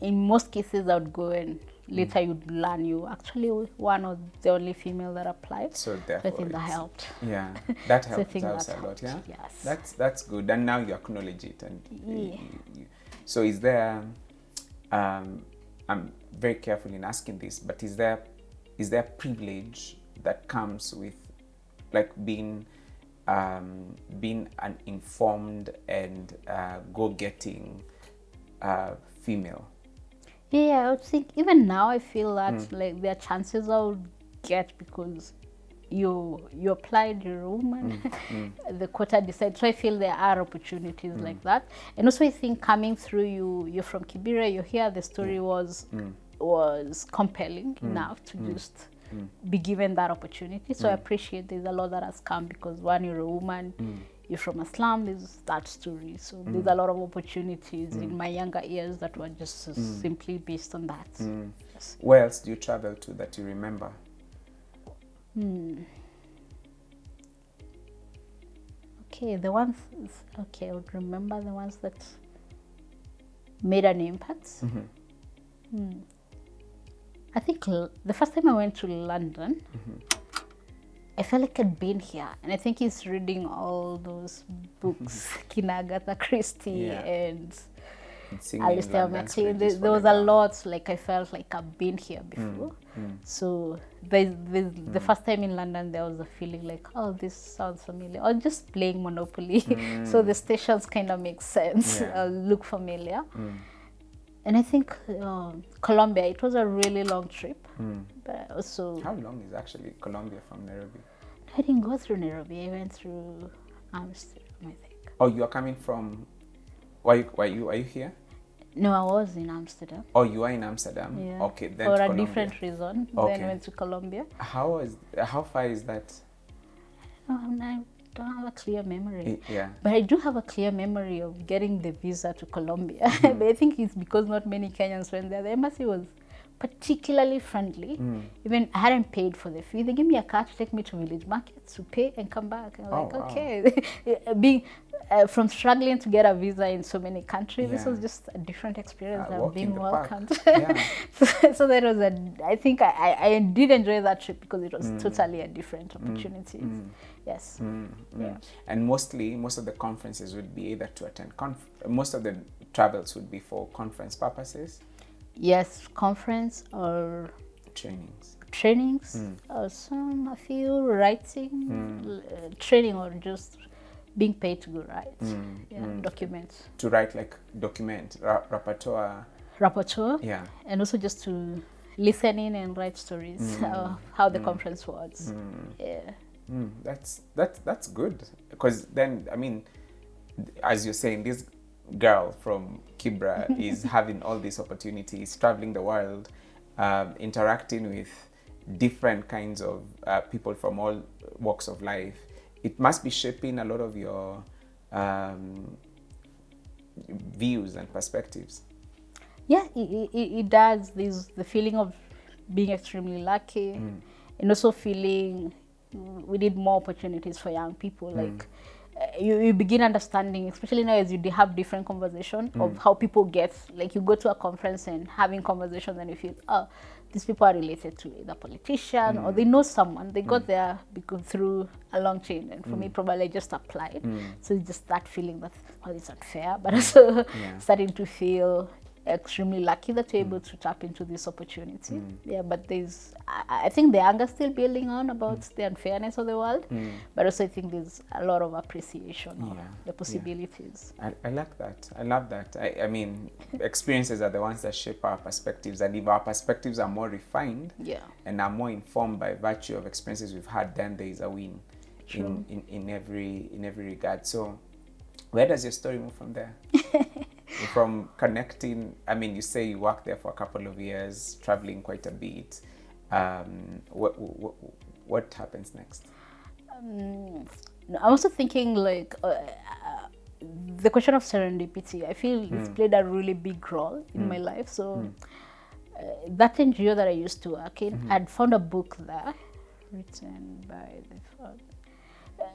in most cases I would go and later you'd learn you actually one of the only female that applied. So So I therefore, think that helped. Yeah, that So I helps that a lot. Yeah, yes. that's that's good. And now you acknowledge it. And Yeah. y- y- so, is there? Um, I'm very careful in asking this, but is there is there privilege that comes with like being um, being an informed and uh, go-getting uh, female? Yeah, I would think even now I feel that hmm. like there are chances I would get because you you applied you're a woman hmm, hmm. the quota decides. So i feel there are opportunities like that. And also i think coming through you you're from kibera you're here the story was was compelling enough to just be given that opportunity. So i appreciate there's a lot that has come because one you're a woman you're from a slum there's that story so mm. there's a lot of opportunities in mm. my younger years that were just uh, simply based on that yes. Where else do you travel to that you remember? Hmm. Okay, the ones. Okay, I would remember the ones that made an impact. Mm-hmm. Hmm. I think l- the first time I went to London, mm-hmm. I felt like I'd been here, and I think he's reading all those books, Kina Agatha Christie Yeah. and Alistair MacLean. There, there was a lot. Like I felt like I've been here before. So there's, there's the first time in London, there was a feeling like, oh, this sounds familiar. Or just playing Monopoly. so the stations kind of make sense, Yeah. uh, look familiar. And I think um Colombia, it was a really long trip. But also, How long is actually Colombia from Nairobi? I didn't go through Nairobi. I went through Amsterdam, I think. Oh, you are coming from. Why why you are you here? No, I was in Amsterdam. Oh, you are in Amsterdam. Yeah. Okay, then For a Colombia. different reason. Okay. Then went to Colombia. How is how far is that? No, not- I don't have a clear memory. Yeah. But I do have a clear memory of getting the visa to Colombia. Mm. but I think it's because not many Kenyans went there. The embassy was particularly friendly. Mm. Even I hadn't paid for the fee. They gave me a car to take me to village market to pay and come back. I'm Oh, like, wow. okay. Being uh, from struggling to get a visa in so many countries, this was just a different experience Ah, of being welcomed. Yeah. so, so that was a. I think I, I, did enjoy that trip because it Mm. was totally a different opportunity. Yes. Mm, mm. Yeah. And mostly, most of the conferences would be either to attend conf- most of the travels would be for conference purposes, Yes, conference or trainings. trainings, Mm. or some a few writing, l- uh, training, or just being paid to go write. Mm, Yeah, mm. documents, To write like document, ra- rapporteur. rapporteur, Yeah. and also just to listen in and write stories of how the conference was. Yeah. Mm, that's that's that's good because then I mean, as you're saying, this girl from Kibra is having all these opportunities, traveling the world, um, interacting with different kinds of uh, people from all walks of life. It must be shaping a lot of your um, views and perspectives. yeah it, it, it does there's the feeling of being extremely lucky and also feeling mm, we need more opportunities for young people like uh, you, you begin understanding especially now as you have different conversation of mm. how people get like you go to a conference and having conversations and you feel oh these people are related to either politician or mm. they know someone they got mm. there because through a long chain and for me probably I just applied so it's just that feeling that oh it's unfair but also Yeah. starting to feel extremely lucky that you're hmm. able to tap into this opportunity. Hmm. Yeah, but there's, I, I think the anger still building on about hmm. the unfairness of the world, but also I think there's a lot of appreciation of the possibilities. I, I like that. I love that. I, I mean, experiences are the ones that shape our perspectives, and if our perspectives are more refined Yeah. and are more informed by virtue of experiences we've had, then there is a win in, in, in every in every regard. So, where does your story move from there? from connecting, I mean, you say you worked there for a couple of years, traveling quite a bit. Um, what, what what happens next? Um, I'm also thinking like uh, uh, the question of serendipity. I feel it's played a really big role in my life. So uh, that NGO that I used to work in, I'd found a book there written by the uh,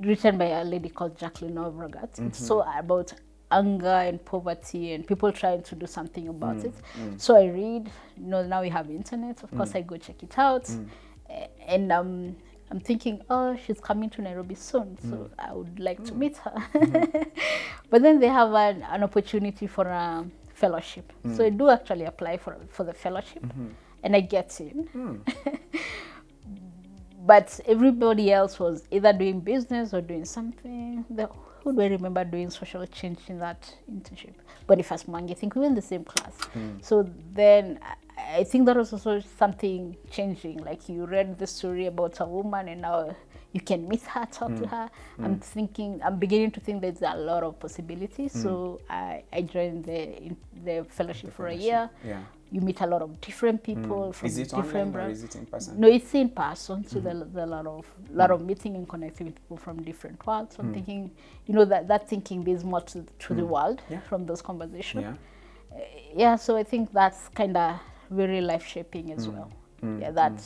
written by a lady called Jacqueline Novogratz. It's so about anger and poverty and people trying to do something about mm, it. Mm. So I read, you know, now we have internet. Of course, mm. I go check it out. A- And um, I'm thinking, oh, she's coming to Nairobi soon. So I would like to meet her. Mm-hmm. but then they have an, an opportunity for a fellowship. So I do actually apply for, for the fellowship mm-hmm. and I get in. but everybody else was either doing business or doing something. The, who do I remember doing social change in that internship? Boniface Mwangi, I think we were in the same class. So then I, think that was also something changing. Like you read the story about a woman and now you can meet her, talk Mm. to her. I'm thinking, I'm beginning to think there's a lot of possibilities. Mm. So I, I joined the the fellowship for a year. yeah. You meet a lot of different hmm. people from Is it different online or is it in person? No, it's in person. So hmm. there- there's a lot of lot of hmm. meeting and connecting with people from different worlds. So Mm. I'm thinking, you know, that that thinking there's more to, to the world Yeah. from those conversations. Yeah. Uh, yeah, so I think that's kind of very life shaping Mm. as well. yeah, that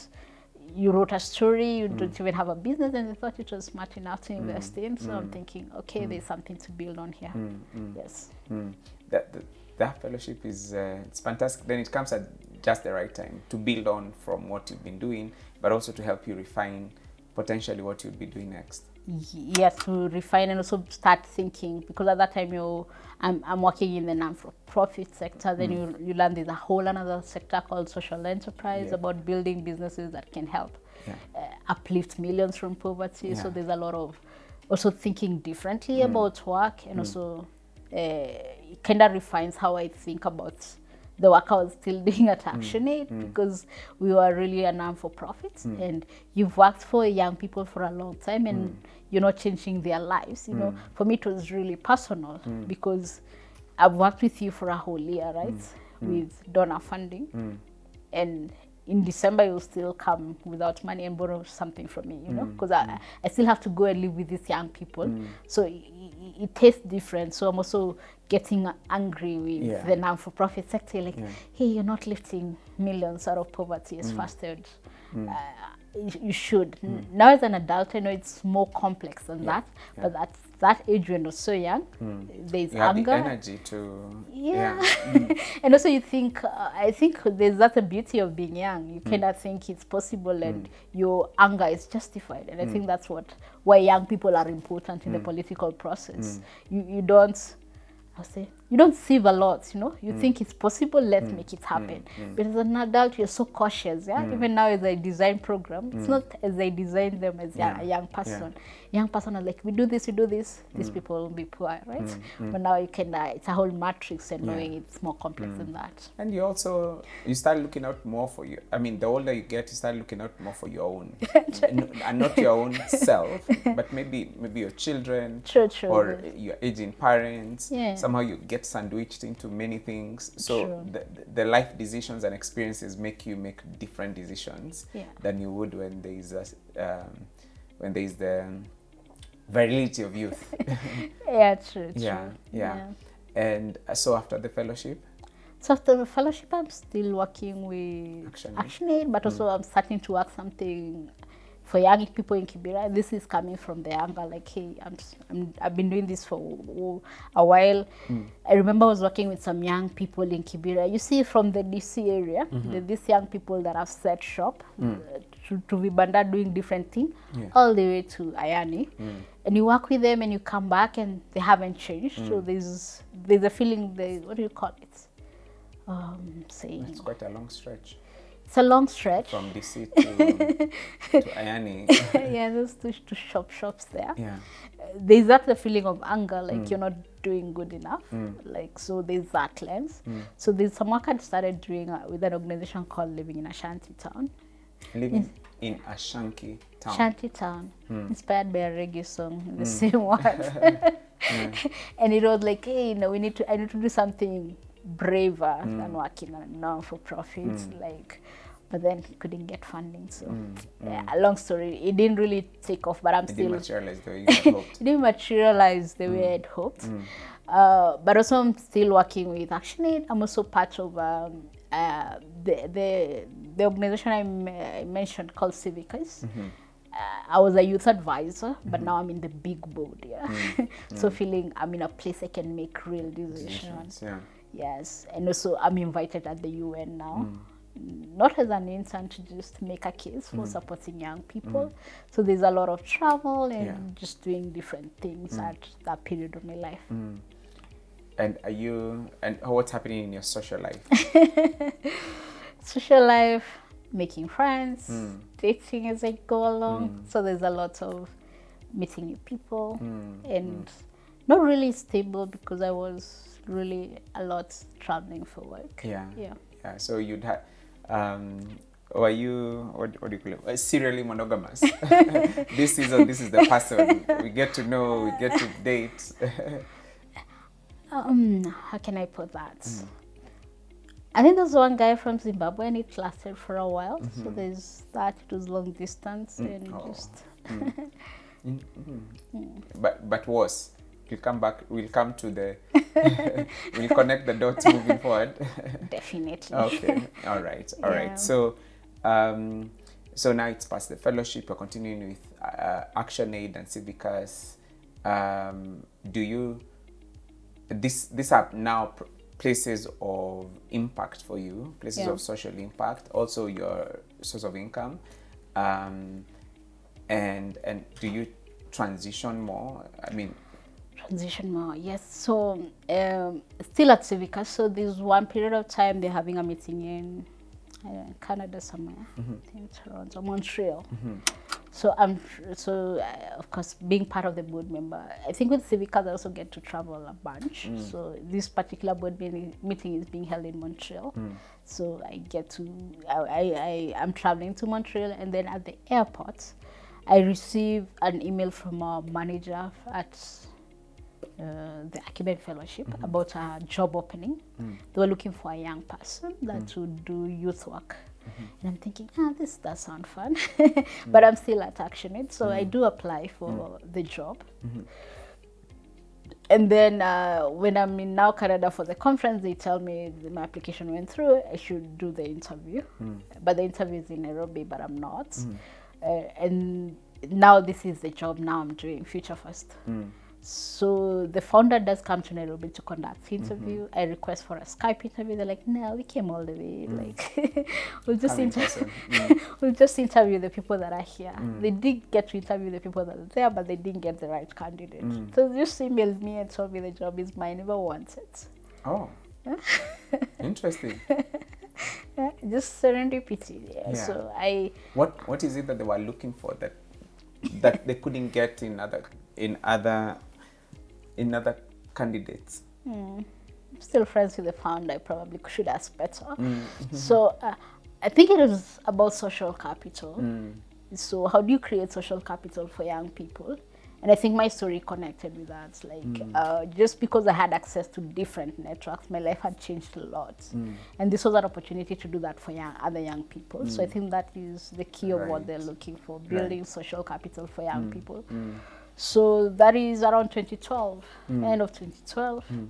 you wrote a story, you don't even have a business, and you thought it was smart enough to invest in. So I'm thinking, okay, there's something to build on here. Yes. Mm. That, that that fellowship is uh, it's fantastic. Then it comes at just the right time to build on from what you've been doing, but also to help you refine potentially what you'll be doing next. yes to refine and also start thinking because at that time you I'm, I'm working in the non-profit sector then you, you learn there's a whole another sector called social enterprise Yeah. about building businesses that can help Yeah. uh, uplift millions from poverty so there's a lot of also thinking differently about work and also uh, it kind of refines how I think about the work I was still doing at mm. Action ActionAid mm. because we were really a non for profit mm. and you've worked for young people for a long time and you're not changing their lives. You know, for me it was really personal because I've worked with you for a whole year, right? With donor funding and in December you'll still come without money and borrow something from me, you know, because I, I still have to go and live with these young people. So it, tastes different. So I'm also getting angry with Yeah. the non-for-profit sector, like, Yeah. hey, you're not lifting millions out of poverty as mm. fast as mm. uh, you, should. N- Now as an adult, I know it's more complex than that, Yeah. but at that age when you're so young, hmm. there's You have anger. the energy to Yeah. Hmm. and also you think, uh, I think there's that's the beauty of being young. You hmm. cannot think it's possible and your anger is justified. And I think that's what, why young people are important in the political process. You, you don't, I'll say, you don't sieve a lot, you know. You mm. think it's possible, let's mm. make it happen. Mm. But as an adult, you're so cautious, yeah. Even now, as I design program, it's not as I design them as Yeah. a young person. Young person are like, we do this, we do this. These people will be poor, right? But now you can, uh, it's a whole matrix, and Yeah. knowing it's more complex than that. And you also you start looking out more for you. I mean, the older you get, you start looking out more for your own, and not your own self, but maybe maybe your children True, true. or your aging parents. Yeah. Somehow you get sandwiched into many things. So True. the, the life decisions and experiences make you make different decisions Yeah. than you would when there is a, um, when there is the virility of youth. Yeah, true, true. yeah, yeah. And uh, so after the fellowship, So after the fellowship, I'm still working with ActionAid. ActionAid, but also I'm starting to work something for young people in Kibera. This is coming from the anger, like, hey, I'm, I'm I've been doing this for a while. Mm. I remember I was working with some young people in Kibera. You see, from the DC area, mm-hmm. the, these young people that have set shop mm. uh, to, to Vibanda doing different things, Yeah. all the way to Ayany. Mm. And you work with them and you come back and they haven't changed. So there's there's a feeling, they, what do you call it? Um, saying it's quite a long stretch. It's a long stretch. from DC to, to Ayany. yeah, there's two, two shop shops there. Yeah. Uh, There's that the feeling of anger, like you're not doing good enough. Like so, there's that lens. So there's some work I started doing uh, with an organization called Living in a Shanty Town. Living in a shanky town. Shanty Town, inspired by a reggae song in the same words. and it was like, hey, you know, we need to, I need to do something braver than mm. working on a non-for-profit, mm. like, but then couldn't get funding. So, mm, yeah, a long story. It didn't really take off, but I'm It still didn't materialize the way it didn't materialize the way I'd hoped. Uh, but also, I'm still working with ActionAid. I'm also part of um, uh, the, the the organization I, mentioned called Civicus. Mm-hmm. Uh, I was a youth advisor, but mm-hmm. now I'm in the big board. Yeah, so feeling I'm in a place I can make real decisions. Decisions, yeah. Yes, and also I'm invited at the UN now, mm. not as an intern to just make a case for mm. supporting young mm. people. So there's a lot of travel and Yeah. just doing different things at that period of my life. And are you and what's happening in your social life? Social life, making friends, dating as I go along. So there's a lot of meeting new people and not really stable because I was really a lot traveling for work. Yeah. Yeah. Yeah. So you'd have Um, were you what, what do you call it? Uh, serially monogamous. this season, this is the person we get to know, we get to date. Um, how can I put that? I think there's one guy from Zimbabwe and it lasted for a while. So there's that, it was long distance and Oh. just Mm, mm. But but worse. We'll come back. We'll come to the. we'll connect the dots moving forward. definitely. okay. All right. All right. Yeah. So, um, so now it's past the fellowship. You're continuing with uh, Action Aid and Civicus. Um, do you? This these are now pr- places of impact for you, places Yeah. of social impact. Also, your source of income. Um, and and do you transition more? I mean, Transition more, yes. So um, still at Civicus. So there's one period of time they're having a meeting in uh, Canada somewhere, I think Toronto, Montreal. So I'm so uh, of course being part of the board member. I think with Civicus they also get to travel a bunch. So this particular board meeting, meeting is being held in Montreal. So I get to I, I, I I'm traveling to Montreal and then at the airport I receive an email from our manager at uh, the Acumen Fellowship mm-hmm. about a job opening. Mm. They were looking for a young person that mm. would do youth work. Mm-hmm. And I'm thinking, ah, this does sound fun. Mm. but I'm still at ActionAid, so I do apply for the job. Mm-hmm. And then uh, when I'm in now Canada for the conference, they tell me my application went through. I should do the interview, but the interview is in Nairobi, but I'm not. Uh, and now this is the job now I'm doing, Future First. So the founder does come to Nairobi to conduct the interview. Mm-hmm. I request for a Skype interview. They're like, no, we came all the way. Mm. Like, we'll just Come in inter- person. Mm. we'll just interview the people that are here. Mm. They did get to interview the people that are there, but they didn't get the right candidate. So they just emailed me and told me the job is mine. Never want it. oh, interesting. Yeah, just serendipity. Yeah. So I What what is it that they were looking for that that they couldn't get in other in other in other candidates? Hmm. I'm still friends with the founder. I probably should ask better. Hmm. So uh, I think it is about social capital. Hmm. So how do you create social capital for young people? And I think my story connected with that. Like uh, just because I had access to different networks, my life had changed a lot. And this was an opportunity to do that for young other young people. So I think that is the key of what they're looking for, building social capital for young people. So that is around 2012, hmm. end of 2012. Hmm.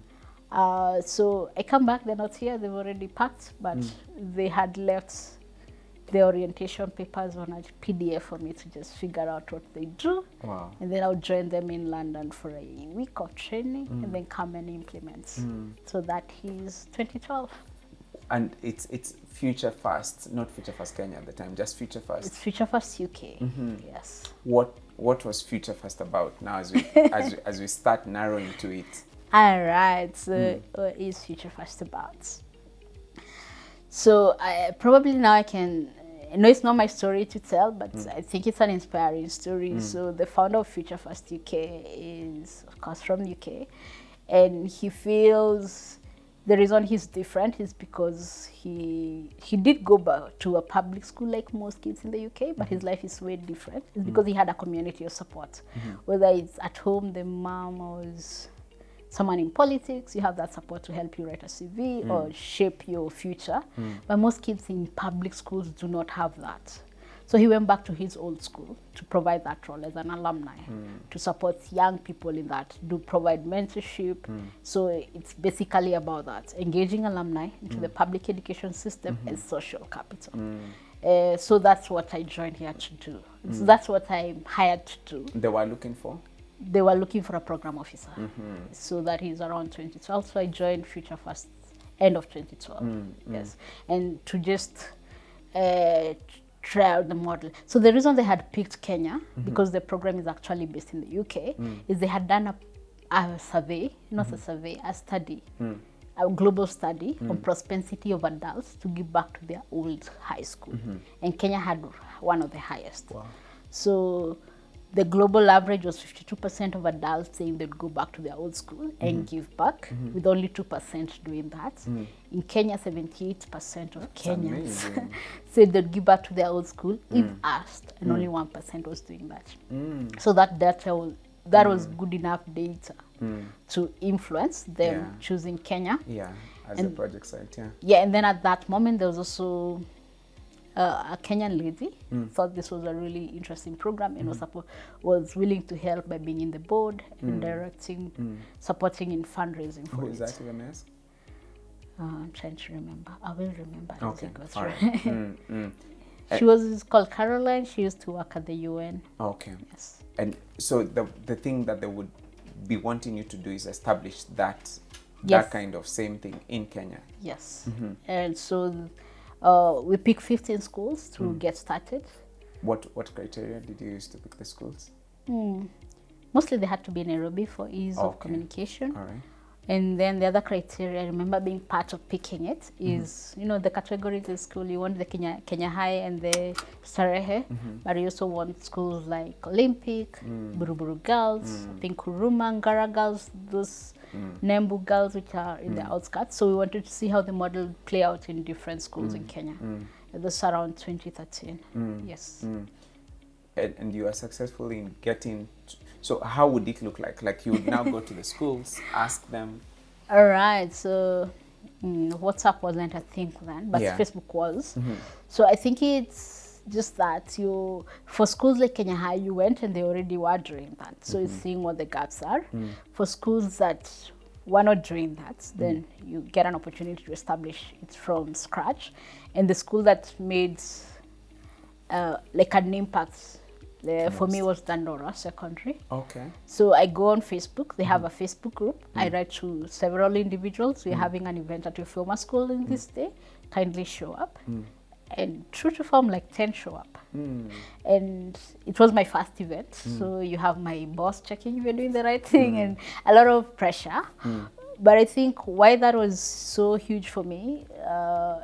Uh, so I come back, they're not here, they've already packed, but hmm. they had left the orientation papers on a PDF for me to just figure out what they do. Wow. And then I'll join them in London for a week of training and then come and implement. So that is 2012. And it's it's Future First, not Future First Kenya at the time, just Future First. It's Future First UK. Mm-hmm. Yes. what what was Future First about now as we as we, as we start narrowing to it? All right. So, hmm. what is Future First about? So, I probably now I can. I know it's not my story to tell, but hmm. I think it's an inspiring story. Hmm. So, the founder of Future First UK is, of course, from UK, and he feels the reason he's different is because he he did go back to a public school like most kids in the UK, but mm -hmm. his life is way different. It's because he had a community of support, mm -hmm. whether it's at home, the mom or someone in politics, you have that support to help you write a CV or shape your future. But most kids in public schools do not have that. So he went back to his old school to provide that role as an alumni, hmm. to support young people in that, to provide mentorship. Hmm. So it's basically about that, engaging alumni into hmm. the public education system as social capital. Uh, so that's what I joined here to do. So that's what I'm hired to do They were looking for. they were looking for a program officer. So that is around 2012. So I joined Future First end of 2012. Yes. And to just uh, try out the model. So the reason they had picked Kenya, mm -hmm. because the program is actually based in the UK, mm. is they had done a, a survey, not mm -hmm. a survey, a study. A global study on propensity of adults to give back to their old high school, and Kenya had one of the highest. Wow. So the global average was 52% of adults saying they'd go back to their old school and mm-hmm. give back, mm-hmm. with only 2% doing that. Mm-hmm. In Kenya, 78% of Kenyans said they'd give back to their old school mm. if asked, and mm. only 1% was doing that. Mm. So that data was, that was good enough data to influence them Yeah. choosing Kenya. Yeah, as a project site, yeah. Yeah, and then at that moment, there was also uh, a Kenyan lady thought this was a really interesting program and was, suppo- was willing to help by being in the board and directing, supporting in fundraising for Who it. is that, I may ask? Uh, I'm trying to remember. I will remember. as Okay, all through. right. Mm, mm. she was called Caroline. She used to work at the UN. Okay. Yes. And so the the thing that they would be wanting you to do is establish that Yes. that kind of same thing in Kenya. Yes. And so uh, we picked 15 schools to hmm. get started. What what criteria did you use to pick the schools? Hmm. Mostly they had to be in Nairobi for ease of communication. All right. And then the other criteria, I remember being part of picking it, mm-hmm. is you know the categories in school. You want the Kenya Kenya High and the Starehe, mm-hmm. but you also want schools like Olympic, mm. Buruburu Girls, mm. I think Kuruma, Ngara Girls, those Nembu Girls, which are in the hmm. outskirts. So we wanted to see how the model play out in different schools in hmm. Kenya. Hmm. And this around 2013. Yes. And, and you are successful in getting. so how would it look like? Like you would now go to the schools, ask them. All right, so mm, WhatsApp wasn't a thing then, but Yeah. Facebook was. Mm-hmm. So I think it's just that you, for schools like Kenya High, you went and they already were doing that. So it's mm-hmm. seeing what the gaps are. Mm. For schools that were not doing that, then mm. you get an opportunity to establish it from scratch. And the school that made uh, like an impact, uh, for me was Dandora Secondary. Okay. So I go on Facebook. They have mm. a Facebook group. I write to several individuals. We're having an event at your former school in this day. Kindly show up. And true to form, like 10 show up. Hmm. And it was my first event. Hmm. So you have my boss checking if you're doing the right thing hmm. and a lot of pressure. But I think why that was so huge for me, uh,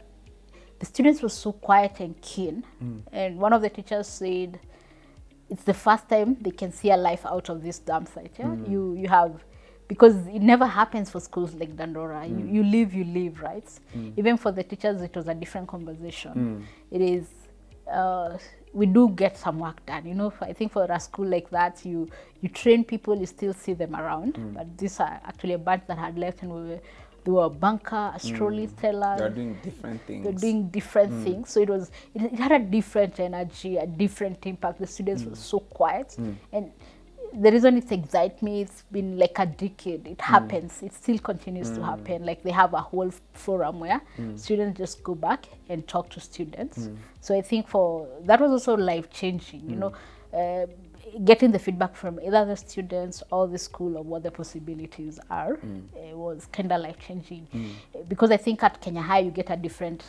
the students were so quiet and keen. And one of the teachers said, it's the first time they can see a life out of this dump site. Yeah? You you have because it never happens for schools like Dandora. You, mm. you live, you live, right? Mm. Even for the teachers, it was a different conversation. Mm. It is. Uh, we do get some work done, you know. I think for a school like that, you you train people, you still see them around. But these are actually a bunch that had left, and we were, they were a banker, a storyteller, They're doing different things. they're doing different things. So it was it, it had a different energy, a different impact. The students were so quiet, and the reason it excites me, it's been like a decade. It happens. mm. It still continues mm. to happen. Like they have a whole forum where mm. students just go back and talk to students. So I think for that was also life changing. You know. Uh, getting the feedback from either the students or the school of what the possibilities are uh, was kind of life changing because I think at Kenya High you get a different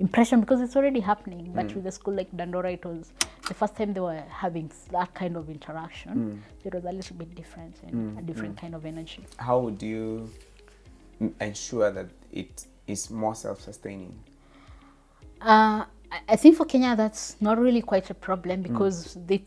impression because it's already happening. But mm. with a school like Dandora, it was the first time they were having that kind of interaction. Mm. It was a little bit different and mm, a different kind of energy. How would you ensure that it is more self-sustaining? Uh, I- I think for Kenya that's not really quite a problem because they,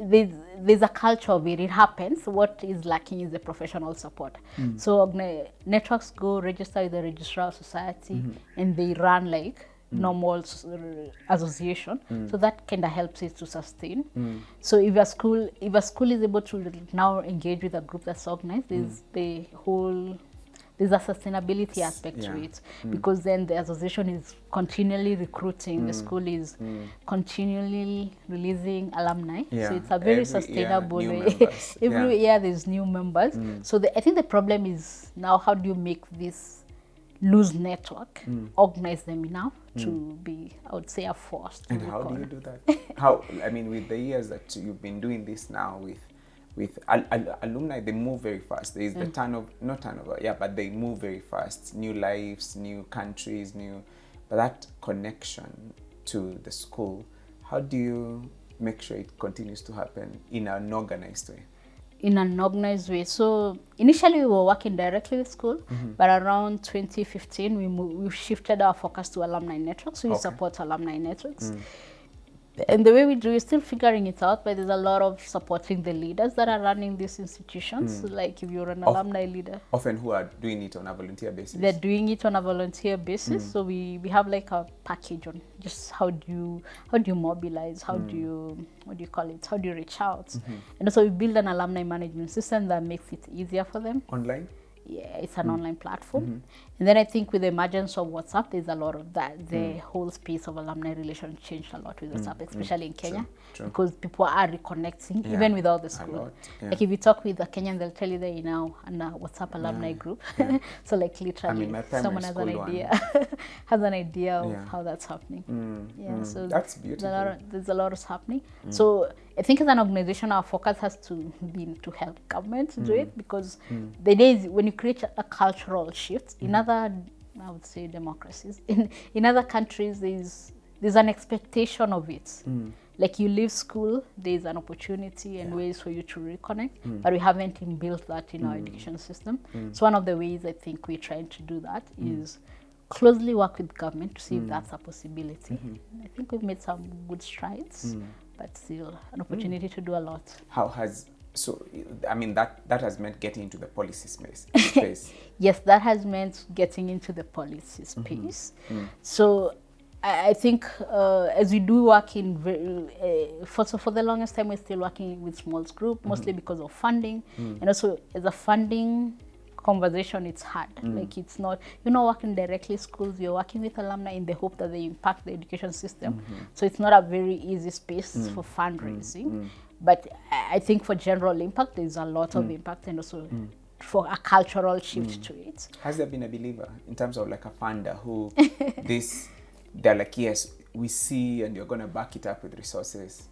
there's, there's a culture of it. It happens. What is lacking is the professional support. Mm. So organa- networks go register with the registrar society mm-hmm. and they run like mm. normal s- r- association. Mm. So that kind of helps it to sustain. So if a school if a school is able to now engage with a group that's organized, there's the whole there's a sustainability aspect to yeah. it mm. because then the association is continually recruiting the mm. school is mm. continually releasing alumni. Yeah, so it's a very every sustainable way. every yeah. year there's new members. So the, i think the problem is now how do you make this loose network organize them enough to be i would say a force And how do you do that? how I mean, with the years that you've been doing this now with with al- al- alumni, they move very fast. There is the mm. turnover, not turnover, yeah, but they move very fast. New lives, new countries, new. But that connection to the school, how do you make sure it continues to happen in an organized way? in an organized way. So initially we were working directly with school, mm-hmm. but around 2015 we moved, we shifted our focus to alumni networks. So we Okay. support alumni networks. Mm. And the way we do is still figuring it out, but there's a lot of supporting the leaders that are running these institutions. Hmm. Like if you're an alumni leader, Often who are doing it on a volunteer basis. they're doing it on a volunteer basis. Hmm. So we, we have like a package on just how do you how do you mobilize, how do hmm. you what do you call it, how do you reach out, mm-hmm. and also we build an alumni management system that makes it easier for them. Online? Yeah, it's an online platform. Mm-hmm. And then I think with the emergence of WhatsApp, there's a lot of that. The hmm. whole space of alumni relations changed a lot with hmm. WhatsApp, hmm. especially in Kenya, true. because people are reconnecting Yeah, even without the school. yeah. Like if you talk with a Kenyan, they'll tell you that you know in a WhatsApp alumni group. so like literally, my primary someone has an idea, has an idea of Yeah. how that's happening. Mm, Yeah, mm. so That's beautiful. there's a lot there's a lot happening. So I think as an organization, our focus has to be to help government do it because the days when you create a, a cultural shift in other, I would say, democracies, in in other countries, there's there's an expectation of it. Mm. Like you leave school, there's an opportunity and ways for you to reconnect, mm. but we haven't built that in our mm. education system. So one of the ways I think we're trying to do that is closely work with government to see if that's a possibility. Mm-hmm. I think we've made some good strides, but still an opportunity to do a lot. How has so I mean that that has meant getting into the policy space. Space. Yes, that has meant getting into the policy mm-hmm. space. Mm. So I, I think uh, as we do work in very, uh, for so for the longest time we're still working with small group mm-hmm. mostly because of funding. Mm. And also as a funding conversation it's hard. Mm. Like it's not you're not working directly schools you're working with alumni in the hope that they impact the education system. Mm-hmm. So it's not a very easy space for fundraising but I I think for general impact there's a lot of mm. impact and also mm. for a cultural shift mm. to it Has there been a believer in terms of like a funder who this they're like yes we see and you're gonna back it up with resources.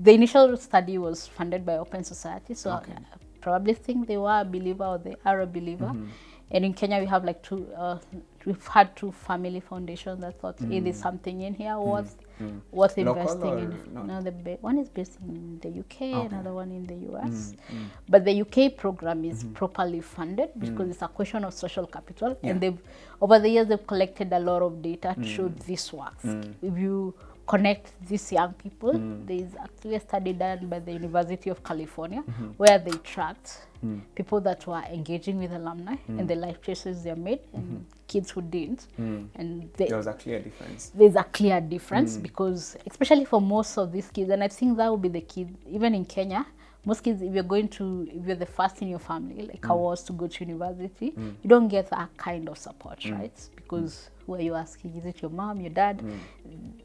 the initial study was funded by Open Society, so Okay. I probably think they were a believer or they are a believer. Mm-hmm. And in Kenya, we have like two. Uh, we've had two family foundations that thought, "Hey, there's something in here worth Mm. worth Local investing in." No, the one is based in the UK, Okay. another one in the US. Mm, mm. But the UK program is mm-hmm. properly funded because it's a question of social capital, Yeah. and they've over the years they've collected a lot of data to show this works. If you connect these young people. Hmm. There is actually a study done by the University of California mm-hmm. where they tracked hmm. people that were engaging with alumni hmm. and the life choices they made and mm-hmm. kids who didn't. And they, There was a clear difference. there's a clear difference because especially for most of these kids and i think that would be the kid even in kenya most kids if you're going to if you're the first in your family like i was to go to university you don't get that kind of support right? Because who are you asking is it your mom your dad mm.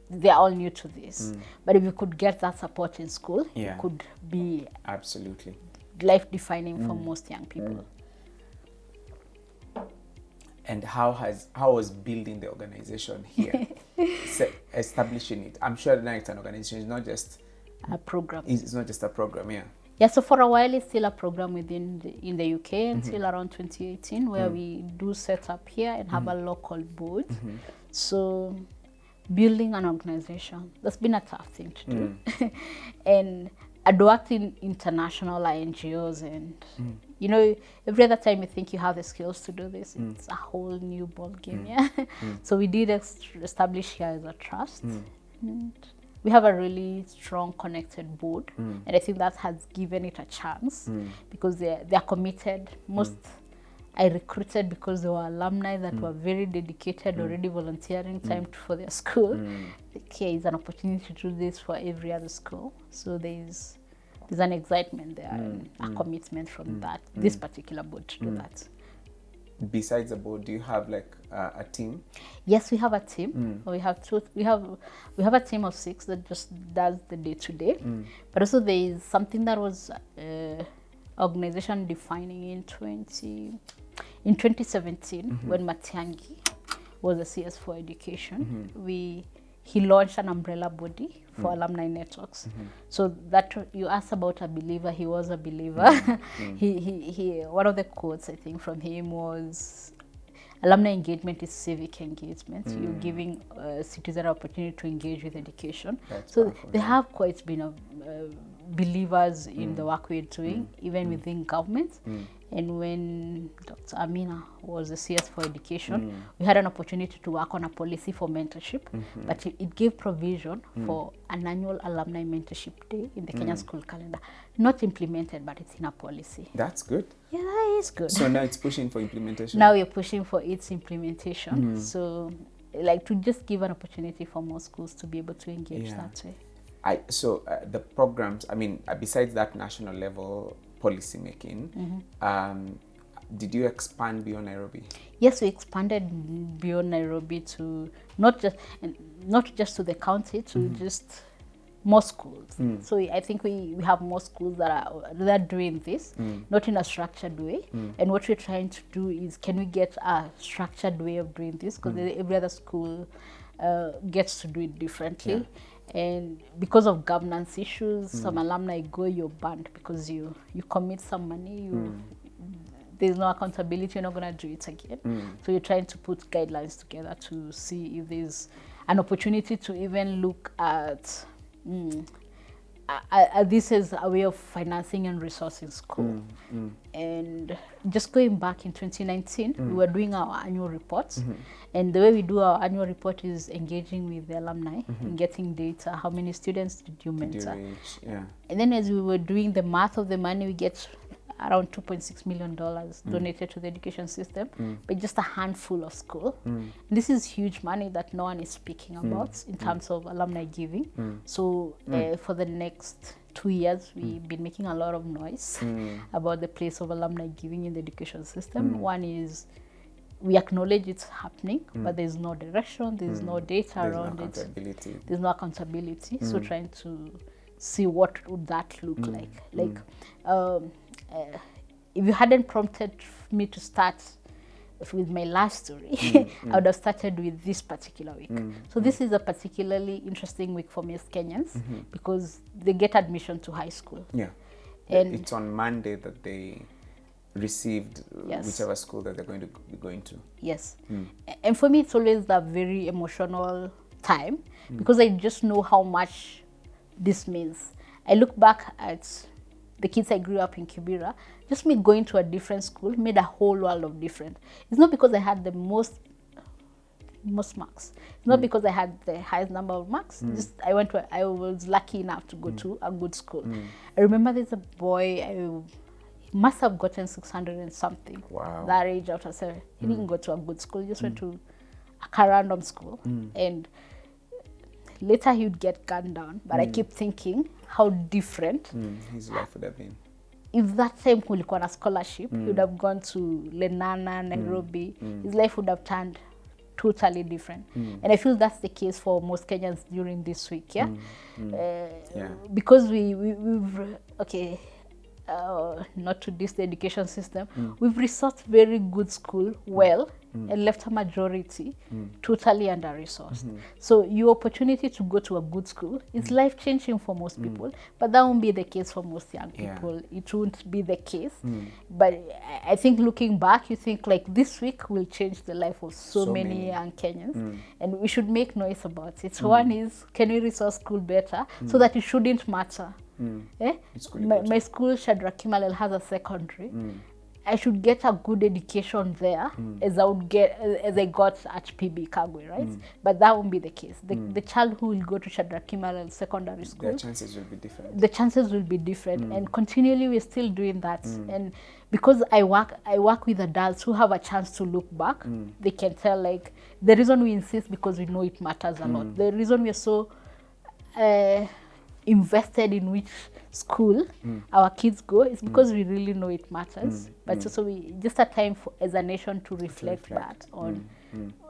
they're all new to this mm. but if you could get that support in school Yeah. it could be Absolutely. life defining for mm. most young people And how has how was building the organization here, establishing it? I'm sure now it's an organization. It's not just a program it's not just a program. Yeah. Yeah, so for a while it's still a program within the, in the UK mm-hmm. until around 2018 where mm. we do set up here and have mm. a local board. Mm-hmm. So building an organization that's been a tough thing to do, mm. and I'd worked in international NGOs and you know every other time you think you have the skills to do this, it's a whole new ball game. Yeah, so we did establish here as a trust. We have a really strong connected board mm. and i think that has given it a chance mm. because they're, they're committed. Most i recruited because they were alumni that mm. were very dedicated already volunteering time to, for their school. Okay is an opportunity to do this for every other school. So there's there's an excitement there and a commitment from that this particular board to do that Besides the board, do you have like uh, a team? Yes, we have a team. We have two. We have we have a team of six that just does the day to day. But also there is something that was uh, organization defining in twenty in twenty when Matiangi was a CS for education. We he launched an umbrella body for mm. alumni networks. Mm -hmm. So that you asked about a believer, he was a believer. Mm. mm. he, he, he, one of the quotes I think from him was alumni engagement is civic engagement. Mm. You're giving uh, citizens an opportunity to engage with education. That's so powerful, they yeah. have quite been a, uh, believers mm. in the work we're doing, mm. even mm. within government. And when Dr. Amina was the CS for education, we had an opportunity to work on a policy for mentorship, -hmm. but it, it gave provision for an annual alumni mentorship day in the Kenya school calendar. Not implemented, but it's in a policy. That's good. Yeah, that is good. So now it's pushing for implementation. now we're pushing for its implementation. So, like to just give an opportunity for more schools to be able to engage Yeah. that way. I so uh, the programs. I mean, uh, besides that national level policy making, um, did you expand beyond Nairobi? Yes, we expanded beyond Nairobi to not just not just to the county, to just more schools. So I think we, we have more schools that are that are doing this, not in a structured way. And what we're trying to do is, can we get a structured way of doing this? Because every other school uh, gets to do it differently. And because of governance issues, some mm. alumni go, you're banned because you you commit some money, you mm. there's no accountability, you're not going to do it again. Mm. So you're trying to put guidelines together to see if there's an opportunity to even look at mm, uh, this is a way of financing and resourcing school. Mm, mm. And just going back in 2019, we mm. were doing our annual reports. Mm-hmm. And the way we do our annual report is engaging with the alumni and mm-hmm. getting data. How many students did you Did you mentor? reach? Yeah. And then as we were doing the math of the money, we get around 2.6 million dollars mm. donated to the education system, mm. but just a handful of school. Mm. This is huge money that no one is speaking about in terms of alumni giving. So uh, for the next two years, we've been making a lot of noise about the place of alumni giving in the education system. One is we acknowledge it's happening, but there's no direction, there's no data There's no around it there's no accountability. So trying to see what would that look like. Like um, uh, if you hadn't prompted me to start with my last story mm, mm. i would have started with this particular week mm, so this is a particularly interesting week for me as kenyans mm-hmm. because they get admission to high school Yeah. And- it's on Monday that they received Yes. whichever school that they're going to be going to. Yes. A- And for me, it's always a very emotional time because I just know how much this means. I look back at the kids I grew up in Kibera, just me going to a different school made a whole world of difference. It's not because I had the most most marks. It's not mm. because I had the highest number of marks. Mm. Just I went to I was lucky enough to go mm. to a good school. I remember there's a boy I must have gotten 600 and something Wow. that age out of seven. He didn't go to a good school, he just went to a random school. And later he would get gunned down. But mm. I keep thinking how different Mm, his life would have been. if that time kulikuwa na scholarship mm. he would have gone to lenana nairobi mm. his life would have turned totally different mm. and i feel that's the case for most kenyans during this week yeah, mm. Mm. Uh, Yeah. because we, we we've okay uh, not to diss the education system mm. we've resourced very good school mm. well mm. and left a majority totally under resourced mm-hmm. so your opportunity to go to a good school is life changing for most people but that won't be the case for most young Yeah. people. It won't be the case. But I- i think looking back you think like this week will change the life of so, So many, many. young kenyans and we should make noise about it. One is can we resource school better? So that it shouldn't matter Mm. eh? My, my school Shadrack Kimalel has a secondary. Mm. I should get a good education there mm. as I would get as I got at PB Kagwe, right? But that won't be the case. The, the child who will go to Shadrack Kimalel Secondary School, the chances will be different. the chances will be different. And continually we're still doing that. And because i work i work with adults who have a chance to look back they can tell like the reason we insist because we know it matters a lot. The reason we're so uh, invested in which school mm. our kids go. Is mm. because we really know it matters. Mm. But also we just a time for, as a nation to reflect, reflect. that on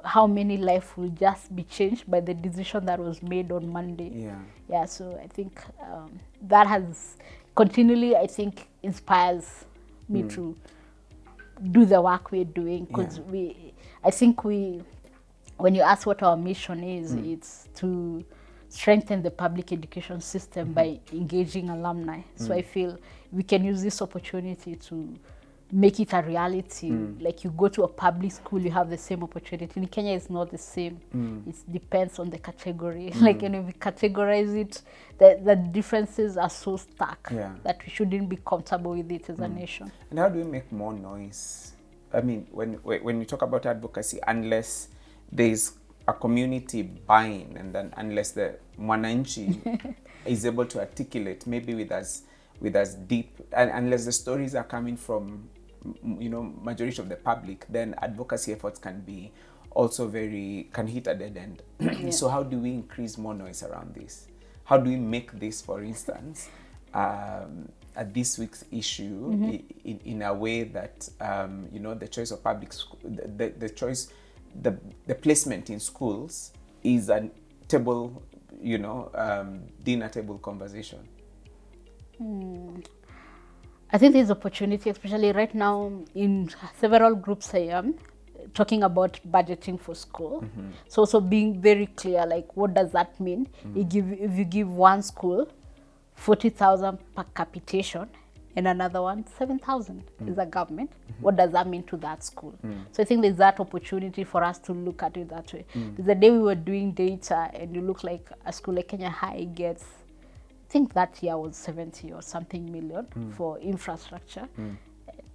how many life will just be changed by the decision that was made on monday. Yeah. yeah so i think um, that has continually i think inspires me to do the work we're doing. Because Yeah. we i think we when you ask what our mission is it's to strengthen the public education system mm-hmm. by engaging alumni so mm. i feel we can use this opportunity to make it a reality. Mm. Like you go to a public school, you have the same opportunity. In Kenya, it's not the same. Mm. It depends on the category. like, and if we categorize it, the, the differences are so stark Yeah. that we shouldn't be comfortable with it as a nation. And how do we make more noise? I mean, when when you talk about advocacy, unless there's a community buying, and then unless the mwananchi is able to articulate, maybe with us with us deep, and unless the stories are coming from, you know, majority of the public, then advocacy efforts can be also very can hit a dead end. So how do we increase more noise around this? How do we make this, for instance, um, a this week's issue i in, in a way that um, you know the choice of public school, the, the, the choice, the the placement in schools is a table, you know, um, dinner table conversation. Hmm. I think there's opportunity, especially right now in several groups I am talking about budgeting for school. Mm-hmm. So also being very clear, like what does that mean? Mm-hmm. You give if you give one school forty thousand per capitation and another one 7,000 mm. is a government. Mm -hmm. What does that mean to that school? Mm. So I think there's that opportunity for us to look at it that way. Mm. The day we were doing data and you look like a school like Kenya High gets I think that year was 70 or something million for infrastructure.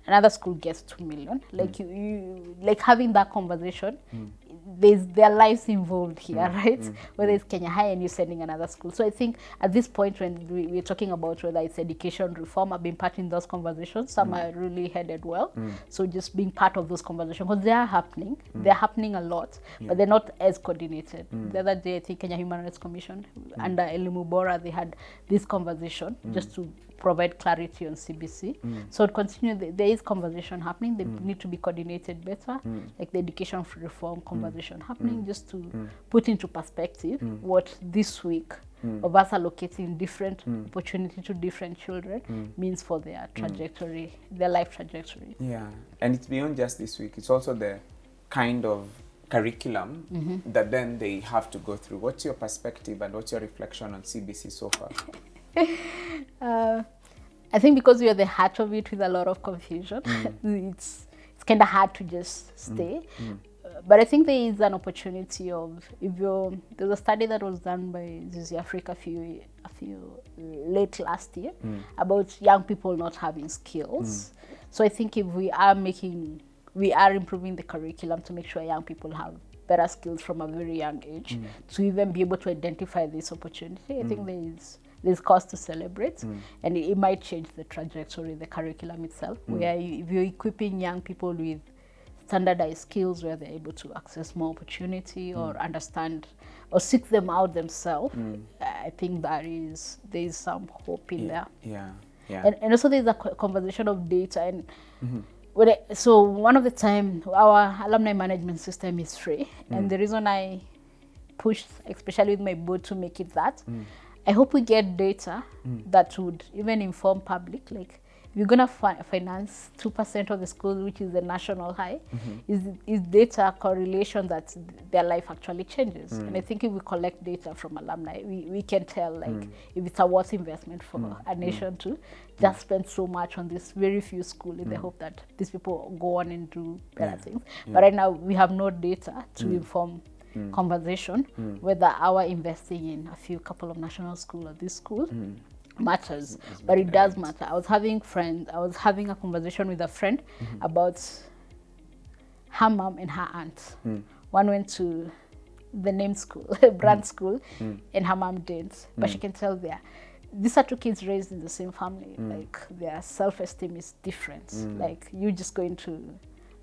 Another school gets 2 million. Mm. Like you, you like having that conversation, mm. there's their lives involved here, mm. right? Whether it's Kenya High and you're sending another school. So I think at this point when we, we're talking about whether it's education reform, I've been part in those conversations. Some are really headed well. So just being part of those conversations because they are happening. They're happening a lot, but they're not as coordinated. The other day, I think Kenya Human Rights Commission under Elimu Bora, they had this conversation just to provide clarity on CBC. Mm. So continue, th- there is conversation happening. They mm. need to be coordinated better, mm. like the education reform conversation happening, just to put into perspective what this week of us allocating different opportunity to different children means for their trajectory, their life trajectory. Yeah, and it's beyond just this week. It's also the kind of curriculum mm-hmm. that then they have to go through. What's your perspective and what's your reflection on CBC so far? Uh, I think because we are the heart of it with a lot of confusion, mm. it's it's kind of hard to just mm. stay. Mm. Uh, but I think there is an opportunity of if you there's a study that was done by Zizi Afrique a few a few late last year about young people not having skills. So I think if we are making we are improving the curriculum to make sure young people have better skills from a very young age to even be able to identify this opportunity. I think there is there's cause to celebrate mm. and it, it might change the trajectory, the curriculum itself, mm. where you, if you're equipping young people with standardized skills where they're able to access more opportunity mm. or understand or seek them out themselves, I think that is there is some hope in there. Yeah, yeah. and, and also there's a conversation of data and mm-hmm. I, so one of the time our alumni management system is free and the reason i pushed especially with my board to make it that i hope we get data mm. that would even inform public like if you're gonna fi- finance two percent of the schools, which is the national high, mm-hmm. is is data correlation that their life actually changes. Mm. And I think if we collect data from alumni, we, we can tell like mm. if it's a worth investment for a nation to just spend so much on this very few school in the hope that these people go on and do better Yeah. things. But right now we have no data to inform conversation whether our investing in a few couple of national school or this school. Matters but it does matter. I was having friends i was having a conversation with a friend about her mom and her aunt. One went to the name school brand school and her mom didn't but she can tell there these are two kids raised in the same family. Like their self-esteem is different. Like you just going to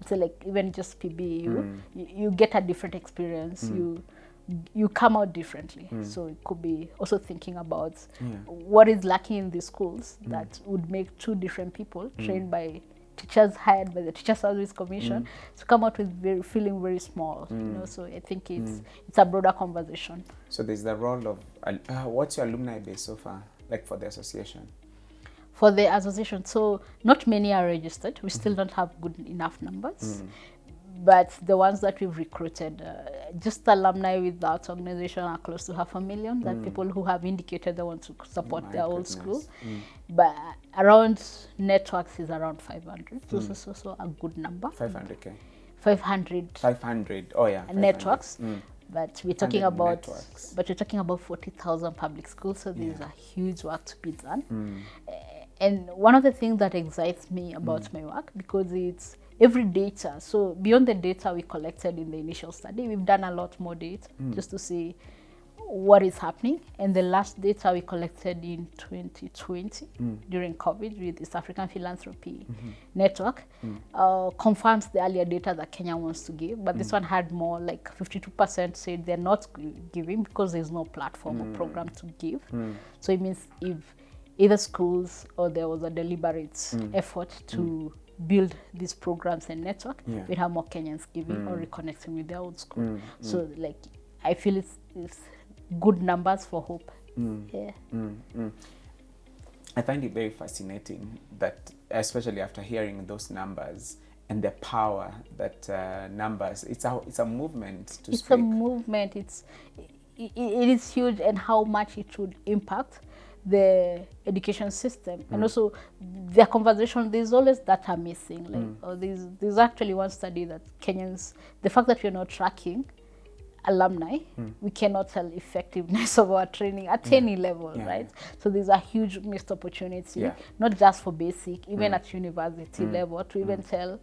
so like even just PBU, mm. you, you get a different experience. Mm. You you come out differently. Mm. So it could be also thinking about what is lacking in the schools that would make two different people trained by teachers hired by the Teacher Service Commission to come out with very, feeling very small. You know, so I think it's it's a broader conversation. So there's the role of uh, what's your alumni base so far, like for the association? For the association. So not many are registered. We still don't have good enough numbers. but the ones that we've recruited, uh, just alumni with that organization are close to half a million. That people who have indicated they want to support Mm. My their old goodness. school. But around networks is around 500. So, so, so, so a good number. 500k 500 500 oh yeah 500. networks. Mm. But we're talking about, networks. but we're talking about 40,000 public schools. So there's a huge work to be done. Mm. Uh, and one of the things that excites me about Mm. my work because it's every data. So beyond the data we collected in the initial study, we've done a lot more data Mm. just to see what is happening. And the last data we collected in 2020 Mm. during COVID with East African Philanthropy Mm-hmm. Network Mm. uh, confirms the earlier data that Kenya wants to give. But Mm. this one had more like 52% said they're not giving because there's no platform Mm. or program to give. So it means if either schools or there was a deliberate effort to build these programs and network, Yeah. we'd have more Kenyans giving or reconnecting with their old school. So like I feel it's, it's good numbers for hope. Yeah. Mm, mm. I find it very fascinating that, especially after hearing those numbers and the power that uh, numbers, it's a, it's a movement to it's speak. a movement it's i i- it is huge and how much it would impact the education system. And mm. also their conversation there's always data missing like oh, there's there's actually one study that kenyans the fact that we're not tracking alumni mm. we cannot tell effectiveness of our training at any level Yeah, right? So there's a huge missed opportunity Yeah. not just for basic even at university level to even tell uh,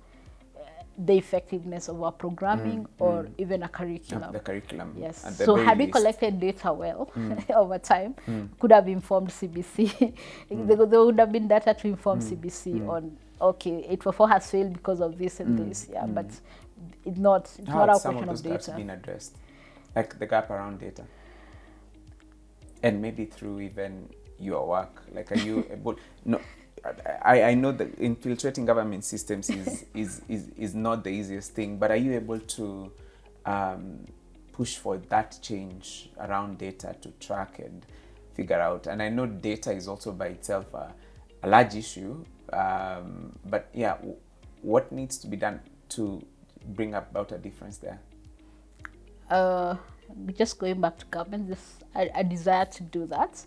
the effectiveness of our programming mm, or mm. even a of curriculum the curriculum. Yes. the So had we collected data well mm. over time, could have informed CBC. there, there would have been data to inform CBC on okay, 844 has failed because of this and this. Yeah, but it's not. It's How not a question of of those gaps data. been addressed? Like the gap around data? And maybe through even your work. Like, are you able? No, I, I know that infiltrating government systems is, is, is, is not the easiest thing, but are you able to um, push for that change around data to track and figure out? And I know data is also by itself a, a large issue, um, but yeah, w- what needs to be done to bring about a difference there? uh, just going back to government, this a, a desire to do that.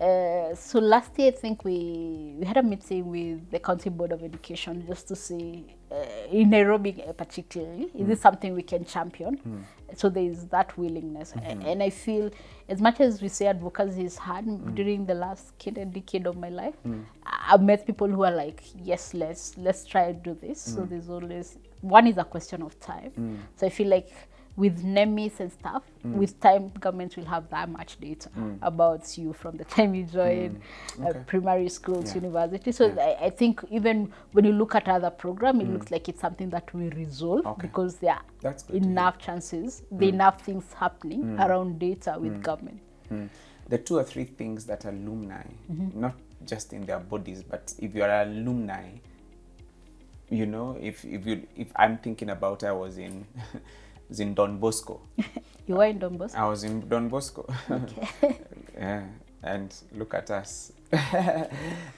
Uh, so last year, I think we we had a meeting with the County Board of Education just to see uh, in Nairobi uh, particularly, is this mm. something we can champion? Mm. So there is that willingness, A- mm-hmm. and I feel as much as we say advocacy is hard mm. during the last decade of my life, I- I've met people who are like, yes, let's let's try and do this. So there's always one is a question of time. So I feel like with NEMIS and stuff, mm. with time, government will have that much data mm. about you from the time you join mm. uh, Okay. primary schools, Yeah. university. So Yeah. I, I think even when you look at other program, it looks like it's something that we resolve Okay. because there are That's good to hear. enough chances, there are enough things happening around data with government. Mm. The two or three things that alumni, mm-hmm. not just in their bodies, but if you're an alumni, you know, if if you if I'm thinking about I was in was in Don Bosco. You were in Don Bosco? I was in Don Bosco. yeah, and look at us.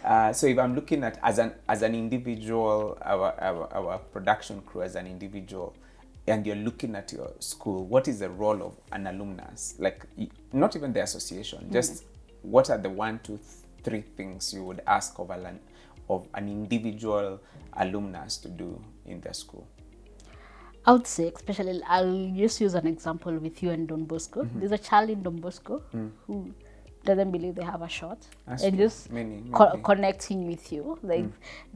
uh, so if I'm looking at as an as an individual, our, our our production crew as an individual, and you're looking at your school, what is the role of an alumnus? Like not even the association, just what are the one, two, th- three things you would ask of an of an individual alumnus to do in their school? I would say, especially, I'll just use an example with you and Don Bosco. Mm-hmm. There's a child in Don Bosco who doesn't believe they have a shot, That's and true. just Many, co- many. connecting with you. Like Mm.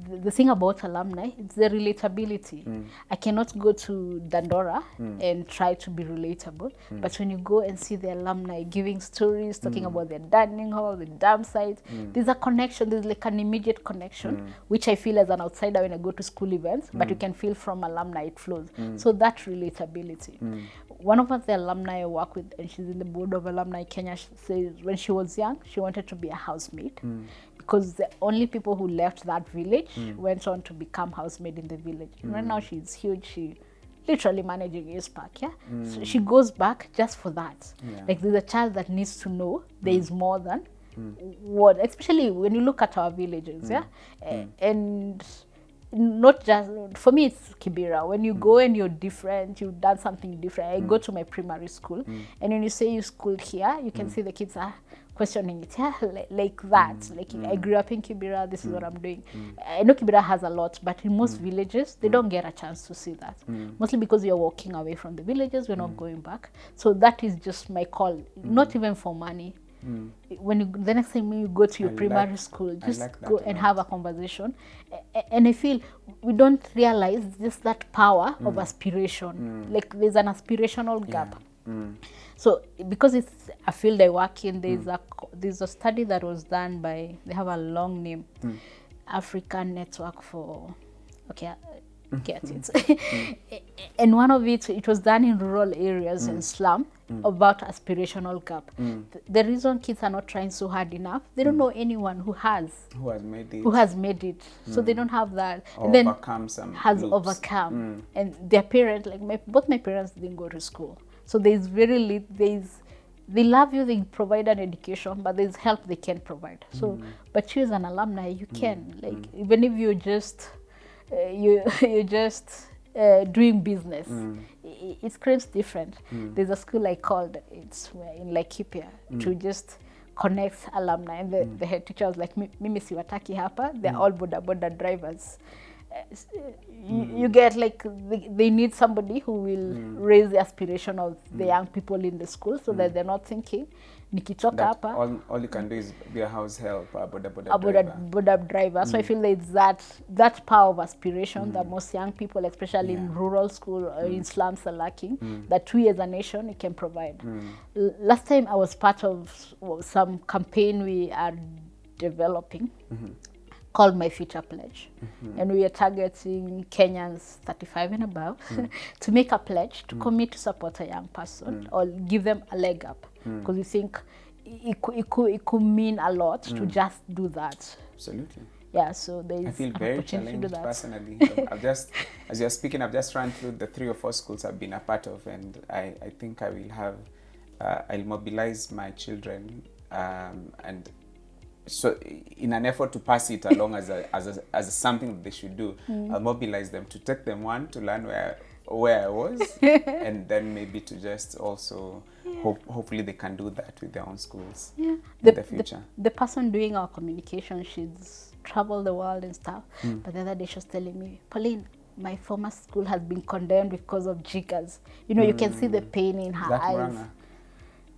the, the thing about alumni, it's the relatability. Mm. I cannot go to Dandora mm. and try to be relatable, Mm. but when you go and see the alumni giving stories, talking Mm. about their dining hall, the dam site, there's a connection. There's like an immediate connection, which I feel as an outsider when I go to school events, but you can feel from alumni it flows. So that relatability. One of us, the alumni I work with, and she's in the board of Alumni Kenya, she says when she was young, she wanted to be a housemaid hmm. because the only people who left that village hmm. went on to become housemaid in the village. And right hmm. now she's huge. She literally managing East Park, yeah. So she goes back just for that. Yeah. Like there's a child that needs to know there is more than what, especially when you look at our villages, yeah, and not just for me it's kibera. When you mm. go and you're different you've done something different. I mm. go to my primary school mm. and when you say you school here you can see the kids are questioning it. Yeah like, that. Like i grew up in kibera this is what i'm doing. I know kibera has a lot but in most villages they don't get a chance to see that. Mostly because you're walking away from the villages we're not going back. So that is just my call not even for money when you the next time when you go to your I primary like- school just like go and have a conversation. And i feel we don't realize just that power mm. of aspiration. Mm. like there's an aspirational gap. So because it's a field i work in there's a there's a study that was done by they have a long name. African network for okay get it. Mm. And one of it it was done in rural areas and mm. slum mm. about aspirational gap. Th- the reason kids are not trying so hard enough they don't know anyone who has Who has made it? who has made it. So they don't have that. Or and then overcome some has loops. overcome. And their parents like my both my parents didn't go to school. So there's very little there's they love you they provide an education but there's help they can provide. So but you as an alumni you can like even if you're just uh, you you're just uh, doing business. Mm. I- it screams different. Mm. There's a school i called it's in laikipia mm. to just connect alumni. And the, the head teacher was like "Mi- mimi siwataki hapa. They're all boda boda drivers. Uh, s- uh, you, you get like they, they need somebody who will raise the aspiration of the young people in the school so that they're not thinking nikitoka That hapa all, all you can do is be a house help, a boda boda a boda, driver. boda driver. So I feel there's that that power of aspiration mm. that most young people, especially yeah. in rural school or in slums, are lacking. mm. That we as a nation we can provide. L- last time I was part of some campaign we are developing. Called My Future Pledge, mm-hmm. and we are targeting Kenyans 35 and above mm. to make a pledge to mm. commit to support a young person mm. or give them a leg up because we think it, could, it, could, it could mean a lot to just do that. Absolutely. Yeah, so there is I feel very opportunity to do challenged that. personally. I've- I've just, as you're speaking, I've just run through the three or four schools I've been a part of, and I, I think I will have, uh, I'll mobilize my children, um, and so in an effort to pass it along as a, as a, as something that they should do, Mm. I'll mobilize them to take them one to learn where where I was, and then maybe to just also hope hopefully they can do that with their own schools Yeah. in the future. The, person doing our communication, she's traveled the world and stuff. Mm. But the other day she was telling me, Pauline, my former school has been condemned because of jiggers. You know, you can see the pain in her Mm. That eyes. Murang'a?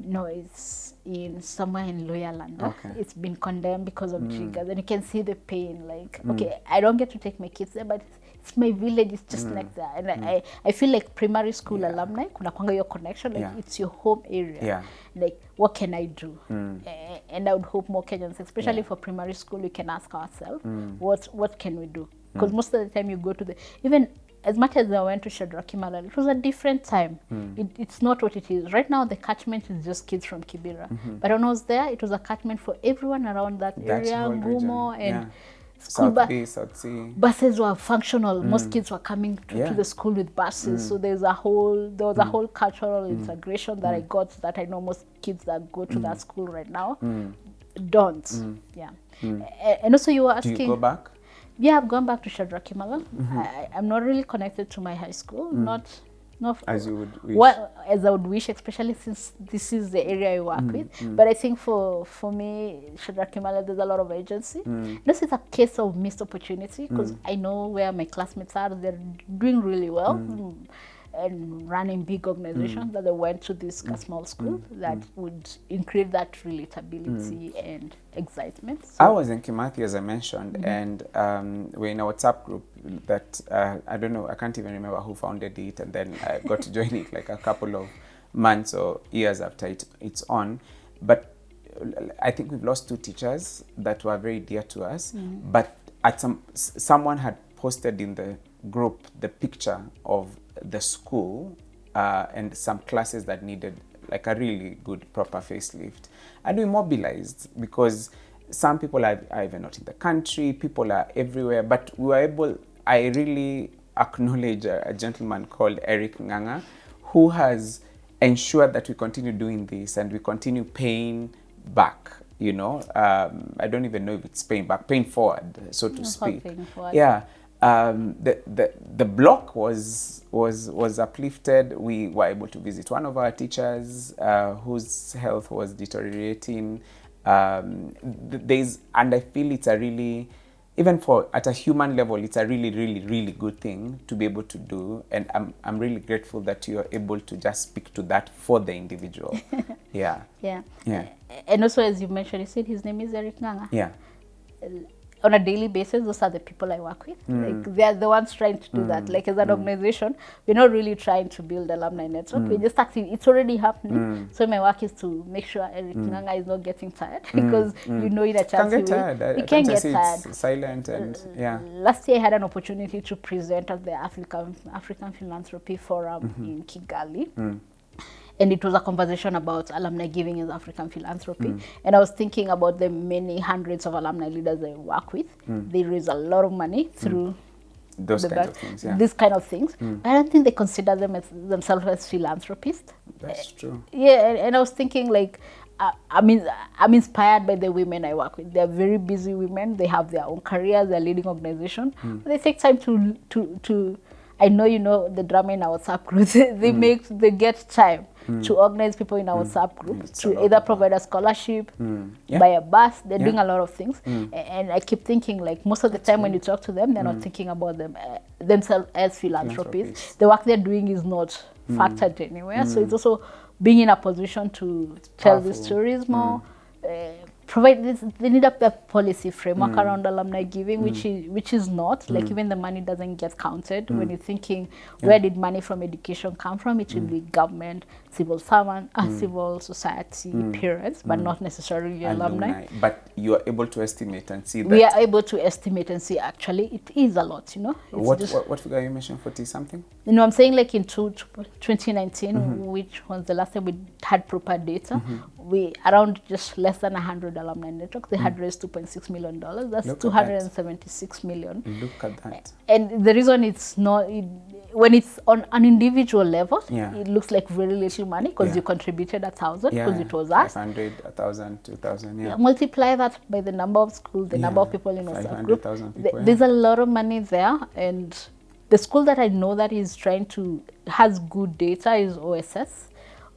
No, it's in somewhere in Loyaland. Okay. It's been condemned because of Mm. triggers, and you can see the pain. Like, mm. okay, I don't get to take my kids there, but it's, it's my village. It's just mm. next there, and mm. I, I feel like primary school yeah. alumni kuna kwanga your connection. Like Yeah. it's your home area. Yeah. Like, what can I do? Mm. and I would hope more Kenyans, especially Yeah. for primary school, we can ask ourselves, mm. what what can we do? Because mm. most of the time you go to the even as much as I went to Shadrack it was a different time. Hmm. It, it's not what it is. Right now, the catchment is just kids from Kibera. Mm-hmm. But when I was there, it was a catchment for everyone around that, That area, Gumo, and yeah. school South B, South C. buses were functional. Mm. Most kids were coming to, Yeah. to the school with buses. Mm. So there's a whole there was a mm. whole cultural integration that I got that I know most kids that go to that school right now don't. Yeah. And also you were asking. Do you go back? Yeah, I've gone back to Shadrack Kimalel. Mm-hmm. I, I'm not really connected to my high school. Mm. Not, not As you would wish. What, as I would wish, especially since this is the area I work mm, with. Mm. But I think for for me, Shadrack Kimalel, there's a lot of agency. This is a case of missed opportunity because I know where my classmates are. They're doing really well. Mm, And running big organizations that they went to this uh, small school that would increase that relatability and excitement. So I was in Kimathi, as I mentioned, and um, we're in a WhatsApp group that uh, I don't know, I can't even remember who founded it, and then I got to join it like a couple of months or years after it, it's on. But I think we've lost two teachers that were very dear to us. But at some, someone had posted in the group the picture of the school uh, and some classes that needed like a really good proper facelift. And we mobilized because some people are, are even not in the country people are everywhere. But we were able i really acknowledge a, a gentleman called eric nganga who has ensured that we continue doing this and we continue paying back you know um, i don't even know if it's paying back paying forward so to It's speak. yeah um, the, the the block was was was uplifted. We were able to visit one of our teachers uh, whose health was deteriorating. Um, there's and I feel it's a really even for at a human level, it's a really really really good thing to be able to do, and I'm I'm really grateful that you are able to just speak to that for the individual. yeah, Yeah. Yeah. And also, as you mentioned, you said his name is Eric Nganga. yeah, on a daily basis, those are the people I work with. Mm. Like they are the ones trying to do mm. that. Like as an mm. organization, we're not really trying to build alumni network. We're just actually It's already happening. So my work is to make sure Eric Nganga is not getting tired because you know in a can can't get tired. will- tired. I- I can tend get tired. Silent and yeah. Last year, I had an opportunity to present at the African African Philanthropy Forum -hmm. in Kigali. And it was a conversation about alumni giving in African philanthropy. Mm. And I was thinking about the many hundreds of alumni leaders I work with. Mm. They raise a lot of money mm. through Those the kinds of things. Yeah, these kind of things. I don't think they consider them as, themselves as philanthropists. that's eh, true. Yeah, and, and I was thinking like, I, I mean, I'm inspired by the women I work with. They're very busy women. They have their own careers. They're leading organization. But they take time to to to. I know you know the drama in our WhatsApp group. they make they get time Hmm. to organize people in our hmm. WhatsApp group It's a to either provide a scholarship, hmm. Yeah. buy a bus. They're Yeah. doing a lot of things, A- and I keep thinking like most of the time when you talk to them, they're not thinking about them uh, themselves as philanthropists. Philanthropists. The work they're doing is not factored anywhere. So it's also being in a position to tell these stories more. Uh, provide this they need a, a policy framework mm. around alumni giving which mm. is which is not. Like mm. even the money doesn't get counted when you're thinking where did money from education come from? It should be government civil servant uh, civil society parents but not necessarily alumni. But you are able to estimate and see that. we are able to estimate and see actually it is a lot you know? What, just- what what figure you mentioned? Forty something. you know, I'm saying like in two, 2019, mm-hmm. which was the last time we had proper data, mm-hmm. We around just less than 100 alumni networks, they had mm. raised 2.6 million dollars. That's Look at that. 276 million. Look at that. And the reason it's not, it, when it's on an individual level, Yeah. it looks like very little money because Yeah. you contributed a thousand Yeah, because it was us. 500, 1,000, 2,000, yeah. Multiply that by the number of schools, the number of people in WhatsApp group. 500,000 Th- people, yeah. There's a lot of money there, and the school that I know that is trying to has good data is OSS,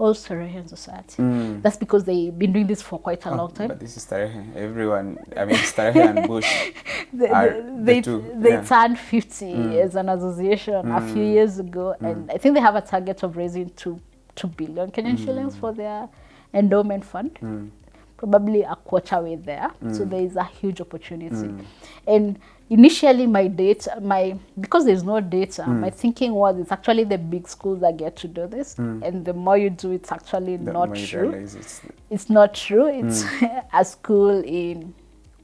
All Sarahian Society. Mm. That's because they've been doing this for quite a Mm. Oh, long time. But this is Starehen. Everyone, I mean, Starehen and Bush They, are they, the two. they yeah. Mm. turned 50 mm. as an association mm. a few years ago, and I think they have a target of raising two two billion Kenyan Mm. shillings for their endowment fund. Probably a quarter way there, Mm. so there is a huge opportunity. And initially, my data, my because there's no data, Mm. my thinking was it's actually the big schools that get to do this, and the more you do, it's actually The not true it's it's not true. It's Mm. a school in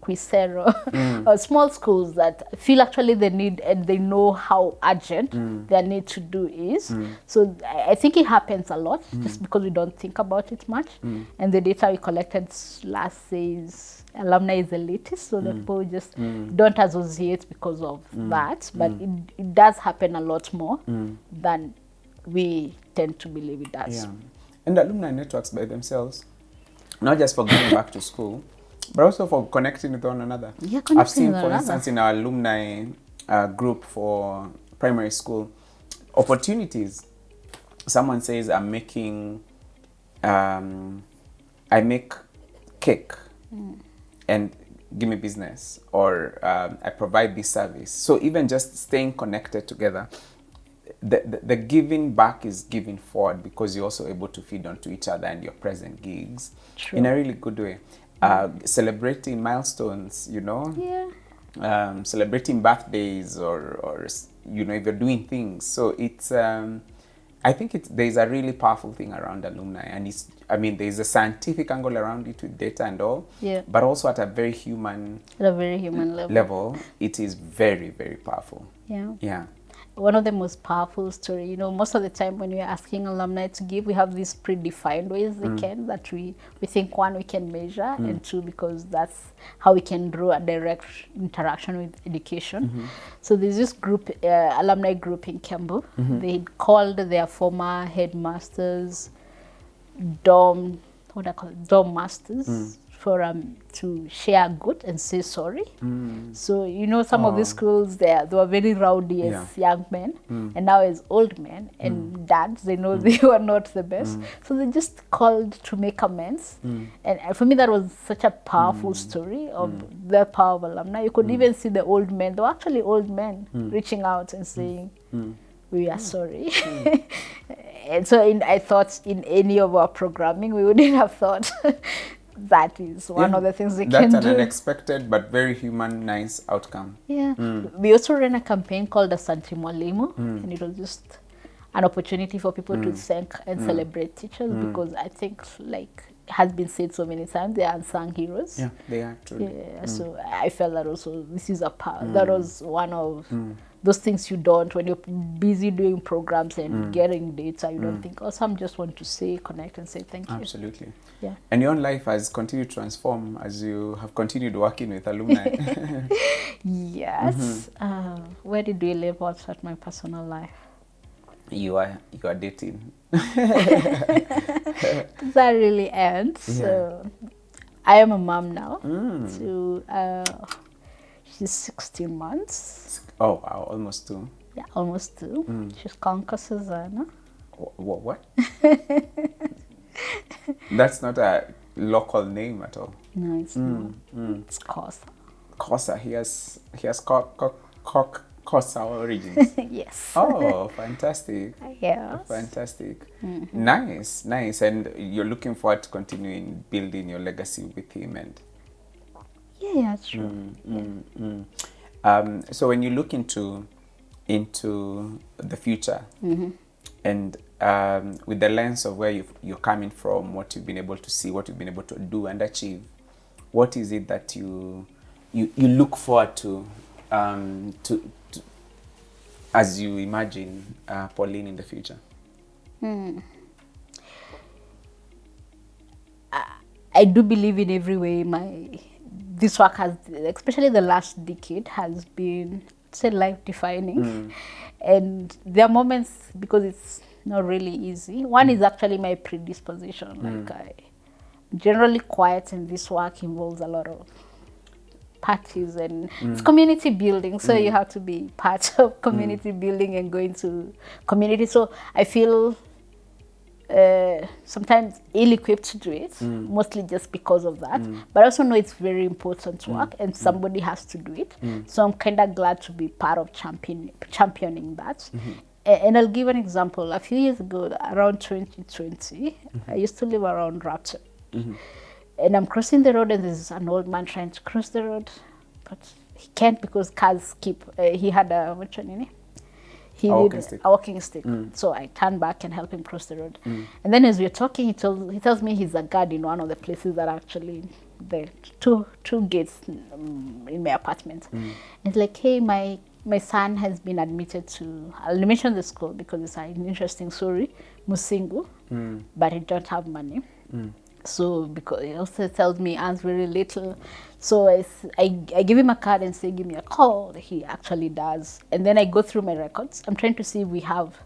Quisero, Mm. or small schools that feel actually the need and they know how urgent Mm. their need to do is. So I I think it happens a lot just because we don't think about it much. And the data we collected last says alumni is elitist, so the mm. people just mm. don't associate because of mm. that. But it, it does happen a lot more than we tend to believe it does. Yeah. And alumni networks by themselves, not just for going back to school, but also for connecting with one another. Yeah, I've seen, with for instance, in our alumni uh, group for primary school, opportunities. Someone says, I'm making, um, I make cake and give me business or um, I provide this service. So even just staying connected together, the, the, the giving back is giving forward because you're also able to feed onto each other and your present gigs True. in a really good way. Uh, celebrating milestones, you know, Yeah. um, celebrating birthdays or, or you know if you're doing things so it's um, i think there's a really powerful thing around alumni and it's i mean there's a scientific angle around it with data and all Yeah. but also at a very human At a very human level. level it is very very powerful Yeah. yeah One of the most powerful story, you know, most of the time when we're asking alumni to give, we have these predefined ways they mm. can that we, we think one we can measure mm. and two because that's how we can draw a direct interaction with education. Mm-hmm. So there's this group, uh, alumni group in Kiambu. Mm-hmm. They called their former headmasters dorm what I call it? dorm masters mm. For um to share good and say sorry. Mm. So you know some of these oh. schools they are, they were very rowdy as Yeah. young men mm. and now as old men and mm. dads they know mm. they were not the best. So they just called to make amends. And, and for me that was such a powerful story of the power of alumni. You could even see the old men, they were actually old men reaching out and saying we are sorry. and so in, I thought in any of our programming we wouldn't have thought that is one Yeah, of the things we That's can an unexpected but very human, nice outcome. Yeah. Hmm. We also ran a campaign called the Asante Mwalimu, hmm. and it was just an opportunity for people to hmm. thank and celebrate teachers because I think, like has been said so many times, they are unsung heroes. Yeah, they are truly. Yeah, so I felt that also this is a part that was one of those things you don't when you're busy doing programs and getting data you don't think oh some just want to say connect and say thank you. Absolutely. yeah. And your own life has continued to transform as you have continued working with alumni. yes. Uh, where did we leave out at my personal life? You are you are dating. that really ends. So I am a mom now. To uh, she's 16 months Oh wow, almost two. yeah almost two mm. she's Conca Susanna What? what? That's not a local name at all. no it's mm, not mm. it's Cosa Kosa, he has he has cock cock cock Kosa origins. yes oh, fantastic. yes Fantastic. Mm-hmm. Nice, nice. And you're looking forward to continuing building your legacy with him and yeah yeah true Mm, mm. Um, so when you look into into the future and um, with the lens of where you've, you're coming from, what you've been able to see, what you've been able to do and achieve, what is it that you you, you look forward to, um, to, to as you imagine uh, Pauline in the future? I do believe in every way my this work has especially the last decade has been say life defining hmm. and there are moments because it's not really easy one is hmm. actually my predisposition. Hmm. Like I generally quiet and this work involves a lot of parties and it's community building so you have to be part of community building and going to community. So I feel uh, sometimes ill-equipped to do it, mm. mostly just because of that. Mm. But I also know it's very important mm. work, and somebody has to do it. So I'm kind of glad to be part of champion, championing that. Mm-hmm. A- And I'll give an example. A few years ago, around 2020, mm-hmm. I used to live around Rapture. Mm-hmm. And I'm crossing the road, and there's an old man trying to cross the road, but he can't because cars keep. Uh, he had a what's your name? He A walking stick. a walking stick. Mm. So I turn back and help him cross the road. Mm. And then as we're talking, he tells he tells me he's a guard in one of the places that actually the two two gates um, in my apartment. Mm. And he's like, hey, my my son has been admitted to. I'll mention the school because it's an interesting story, Musingu, but he don't have money. So because he also tells me earns very little, so I give him a card and say give me a call. He actually does, and then I go through my records. I'm trying to see if we have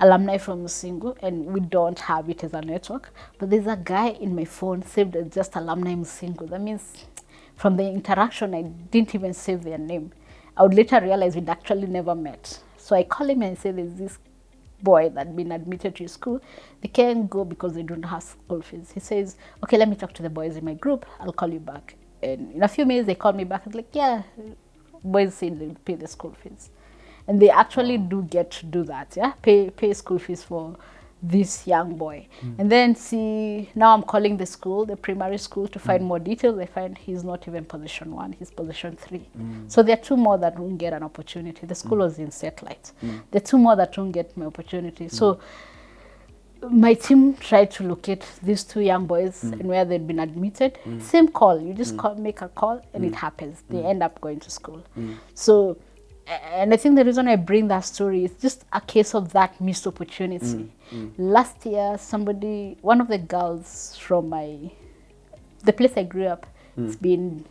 alumni from Musingu, and we don't have it as a network. But there's a guy in my phone saved as just alumni Musingu. That means from the interaction, I didn't even save their name. I would later realize we'd actually never met. So I call him and say there's this boy that been admitted to school, they can't go because they don't have school fees. He says, okay, let me talk to the boys in my group. I'll call you back. And in a few minutes, they called me back. It's like, yeah, boys say they pay the school fees. And they actually do get to do that, yeah, pay, pay school fees for this young boy. Hmm. And then see, now I'm calling the school, the primary school, to find hmm. more details. I find he's not even position one, he's position three. Hmm. So there are two more that won't get an opportunity. The school was in satellite. There are two more that won't get my opportunity. So my team tried to locate these two young boys mm. and where they'd been admitted. Mm. Same call, you just mm. call, make a call and it happens. They end up going to school. So, and I think the reason I bring that story is just a case of that missed opportunity. Last year, somebody, one of the girls from my, the place I grew up, it's been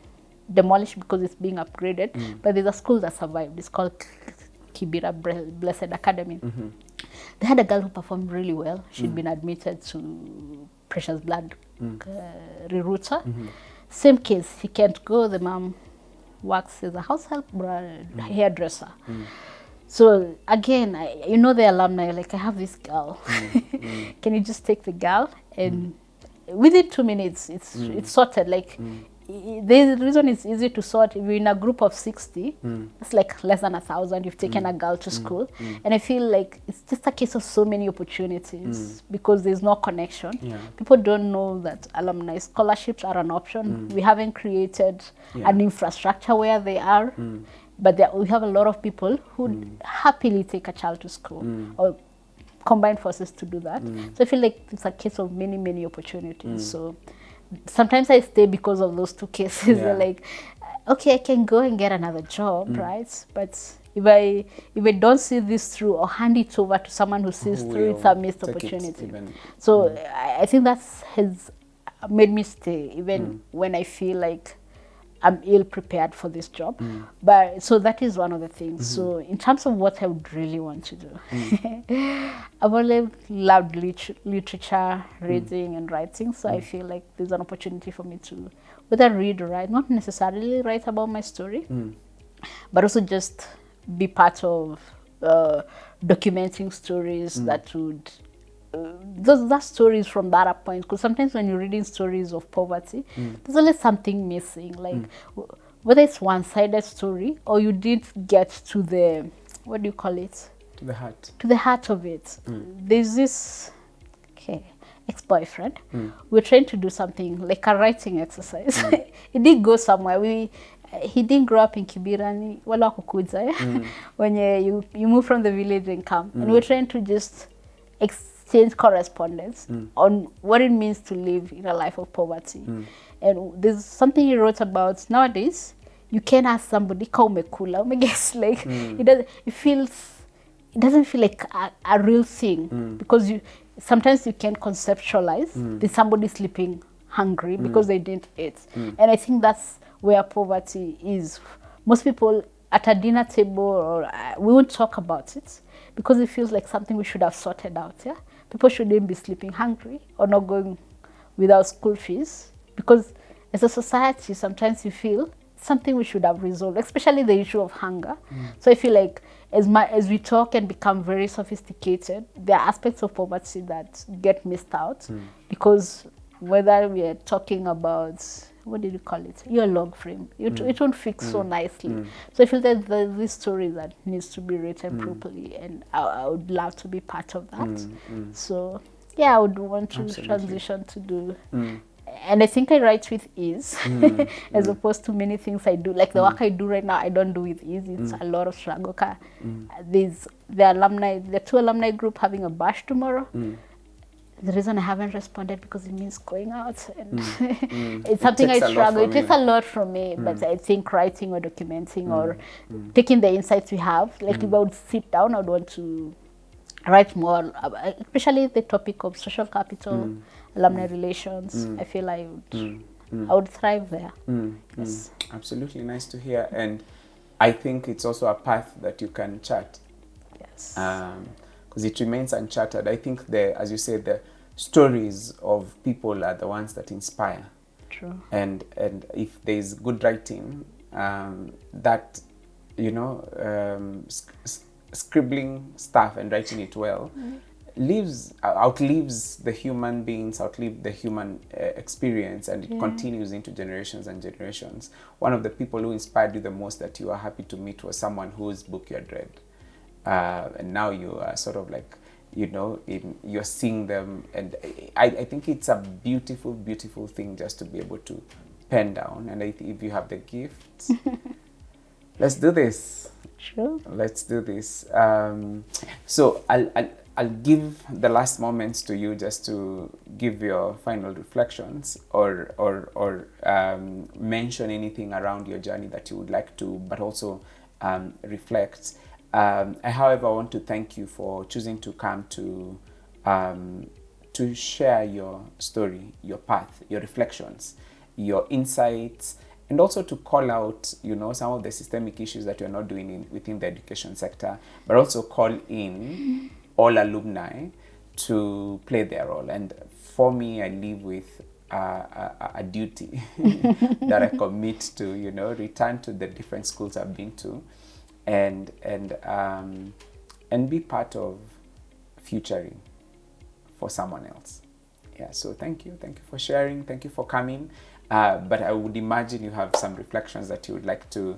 demolished because it's being upgraded. But there's a school that survived. It's called Kibera Blessed Academy. Mm-hmm. They had a girl who performed really well. She'd mm. been admitted to Precious Blood mm. uh, rerouter. same case, he can't go. The mom works as a house help, mm. hairdresser. Mm. So again, I, you know the alumni, like I have this girl. Can you just take the girl and within two minutes, it's it's sorted. Like the reason it's easy to sort if you're in a group of 60 hmm. it's like less than a thousand you've taken hmm. a girl to hmm. school. And i feel like it's just a case of so many opportunities because there's no connection. Yeah. people don't know that alumni scholarships are an option. We haven't created Yeah. an infrastructure where they are but there, we have a lot of people who happily take a child to school or combine forces to do that. So i feel like it's a case of many many opportunities. So sometimes i stay because of those two cases. Yeah. like okay i can go and get another job mm. right? But if i if i don't see this through or hand it over to someone who sees Who through it's a missed opportunity. even- so mm. I, I think that's has made me stay even mm. when I feel like I'm ill prepared for this job. Mm. But so that is one of the things. Mm-hmm. So in terms of what I would really want to do, mm. I've always loved lit- literature, mm. reading and writing. So I feel like there's an opportunity for me to whether read or write, not necessarily write about my story, but also just be part of uh, documenting stories that would those that stories from that point because sometimes when you're reading stories of poverty mm. there's always something missing like mm. w- whether it's one-sided story or you didn't get to the what do you call it to the heart. to the heart of it. Mm. There's this okay ex-boyfriend. We're trying to do something like a writing exercise. it did go somewhere. We he didn't grow up in Kiberani, wala kukuja eh? when you, you you move from the village and come, and we're trying to just exchange correspondence mm. on what it means to live in a life of poverty. Mm. And there's something he wrote about nowadays. You can't ask somebody, "Ka umekula?" Umeguess like mm. it does. It feels it doesn't feel like a, a real thing because you sometimes you can conceptualize that somebody sleeping hungry because they didn't eat and i think that's where poverty is most people at a dinner table or uh, we won't talk about it because it feels like something we should have sorted out yeah people shouldn't be sleeping hungry or not going without school fees because as a society sometimes you feel something we should have resolved, especially the issue of hunger. Mm. So I feel like as my as we talk and become very sophisticated, there are aspects of poverty that get missed out mm. because whether we are talking about what did you call it? Your log frame. It, mm. it won't fit so mm. nicely. Mm. So I feel that there's this story that needs to be written properly, and I, I would love to be part of that. So yeah, I would want to Absolutely. transition to do and I think I write with ease as opposed to many things I do. Like the work I do right now, I don't do with ease. It's a lot of struggle. There's the alumni, the two alumni group having a bash tomorrow. The reason I haven't responded because it means going out, and mm. Mm. it's something I takes a lot struggle. It takes a lot from me, mm. but I think writing or documenting or taking the insights we have. Like if I would sit down, I would want to write more, especially the topic of social capital, alumni relations. I feel I would, I would thrive there. Yes. Absolutely nice to hear. And I think it's also a path that you can chart Yes. Um, because it remains uncharted. I think the, as you said, the stories of people are the ones that inspire. True. And and if there is good writing, um, that you know, um, sc- scribbling stuff and writing it well lives outlives the human beings, outlive the human uh, experience, and it Yeah. continues into generations and generations. One of the people who inspired you the most that you are happy to meet was someone whose book you had read, uh, and now you are sort of like you know in, you're seeing them, and I, I think it's a beautiful, beautiful thing just to be able to pen down. And if you have the gift, let's do this True. let's do this. Um, so I'll, I'll, I'll give the last moments to you just to give your final reflections or, or, or um, mention anything around your journey that you would like to, but also um, reflect. Um, I, however, want to thank you for choosing to come to um, to share your story, your path, your reflections, your insights, and also to call out, you know, some of the systemic issues that you're not doing in, within the education sector, but also call in all alumni to play their role. And for me, I live with uh, a, a duty that I commit to, you know, return to the different schools I've been to, and and um, and be part of futuring for someone else. Yeah. So thank you, thank you for sharing, thank you for coming. Uh, but I would imagine you have some reflections that you would like to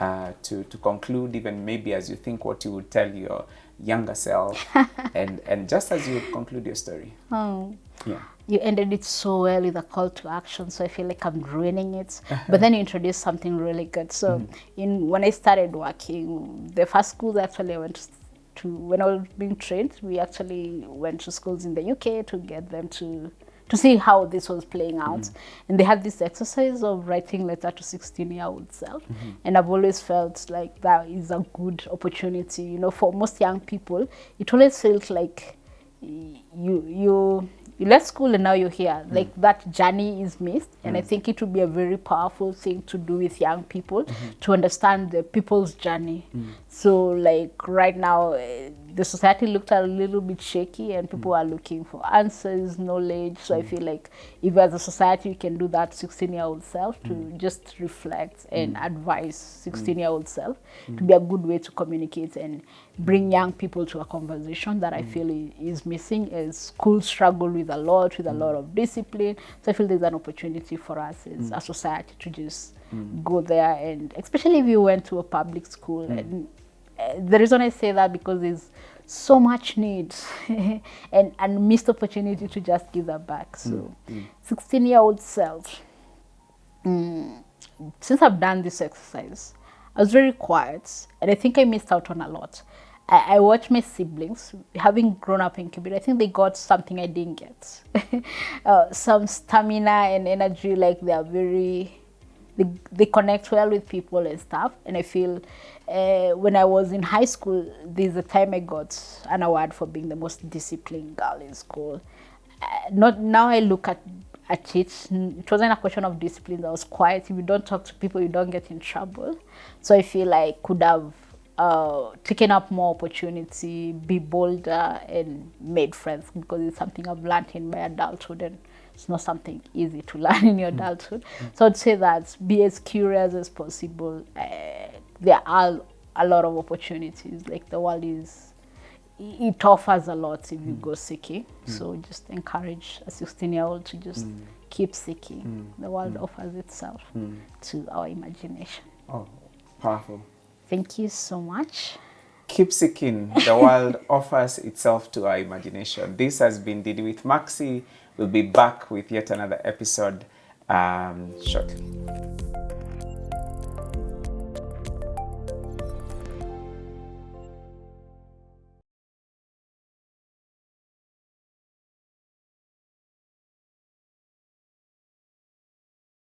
uh, to to conclude, even maybe as you think what you would tell your younger self, and and just as you conclude your story. Oh. Yeah. You ended it so well with a call to action, so I feel like I'm ruining it. but then you introduced something really good. So, mm-hmm. in when I started working, the first school actually I went to when I was being trained, we actually went to schools in the UK to get them to to see how this was playing out. Mm -hmm. And they had this exercise of writing letter to 16 year old self. Mm -hmm. And I've always felt like that is a good opportunity. You know, for most young people, it always felt like you you you left school and now you're here. Mm. Like that journey is missed. Mm. And I think it would be a very powerful thing to do with young people mm -hmm. to understand the people's journey. So like right now, eh, the society looked a little bit shaky and people hmm. are looking for answers, knowledge. So I hmm. feel like if as a society we can do that 16 year old self to hmm. just reflect and advise 16 year old self to be a good way to communicate and bring young people to a conversation that I feel is missing as schools struggle with a lot, with a lot of discipline. So I feel there's an opportunity for us as a society to just go there and especially if you went to a public school and the reason I say that because there's so much need and and missed opportunity to just give that back. So, 16 year old self, mm, since I've done this exercise, I was very quiet and I think I missed out on a lot. I, I watched my siblings, having grown up in Kibera, I think they got something I didn't get. uh, some stamina and energy, like they are very they, they connect well with people and stuff. And I feel uh, when I was in high school, there's a time I got an award for being the most disciplined girl in school. Uh, not now I look at at it, it wasn't a question of discipline. I was quiet. If you don't talk to people, you don't get in trouble. So I feel I could have uh, taken up more opportunity, be bolder, and made friends because it's something I've learned in my adulthood and it's not something easy to learn in your adulthood. So I'd say that be as curious as possible. Uh, there are a lot of opportunities. Like the world is, it offers a lot if you hmm. go seeking. Hmm. So just encourage a 16 year old to just hmm. keep seeking. The world offers itself to our imagination. Oh, powerful. Thank you so much. Keep seeking. The world offers itself to our imagination. This has been Didi with Maxi. We'll be back with yet another episode um, shortly.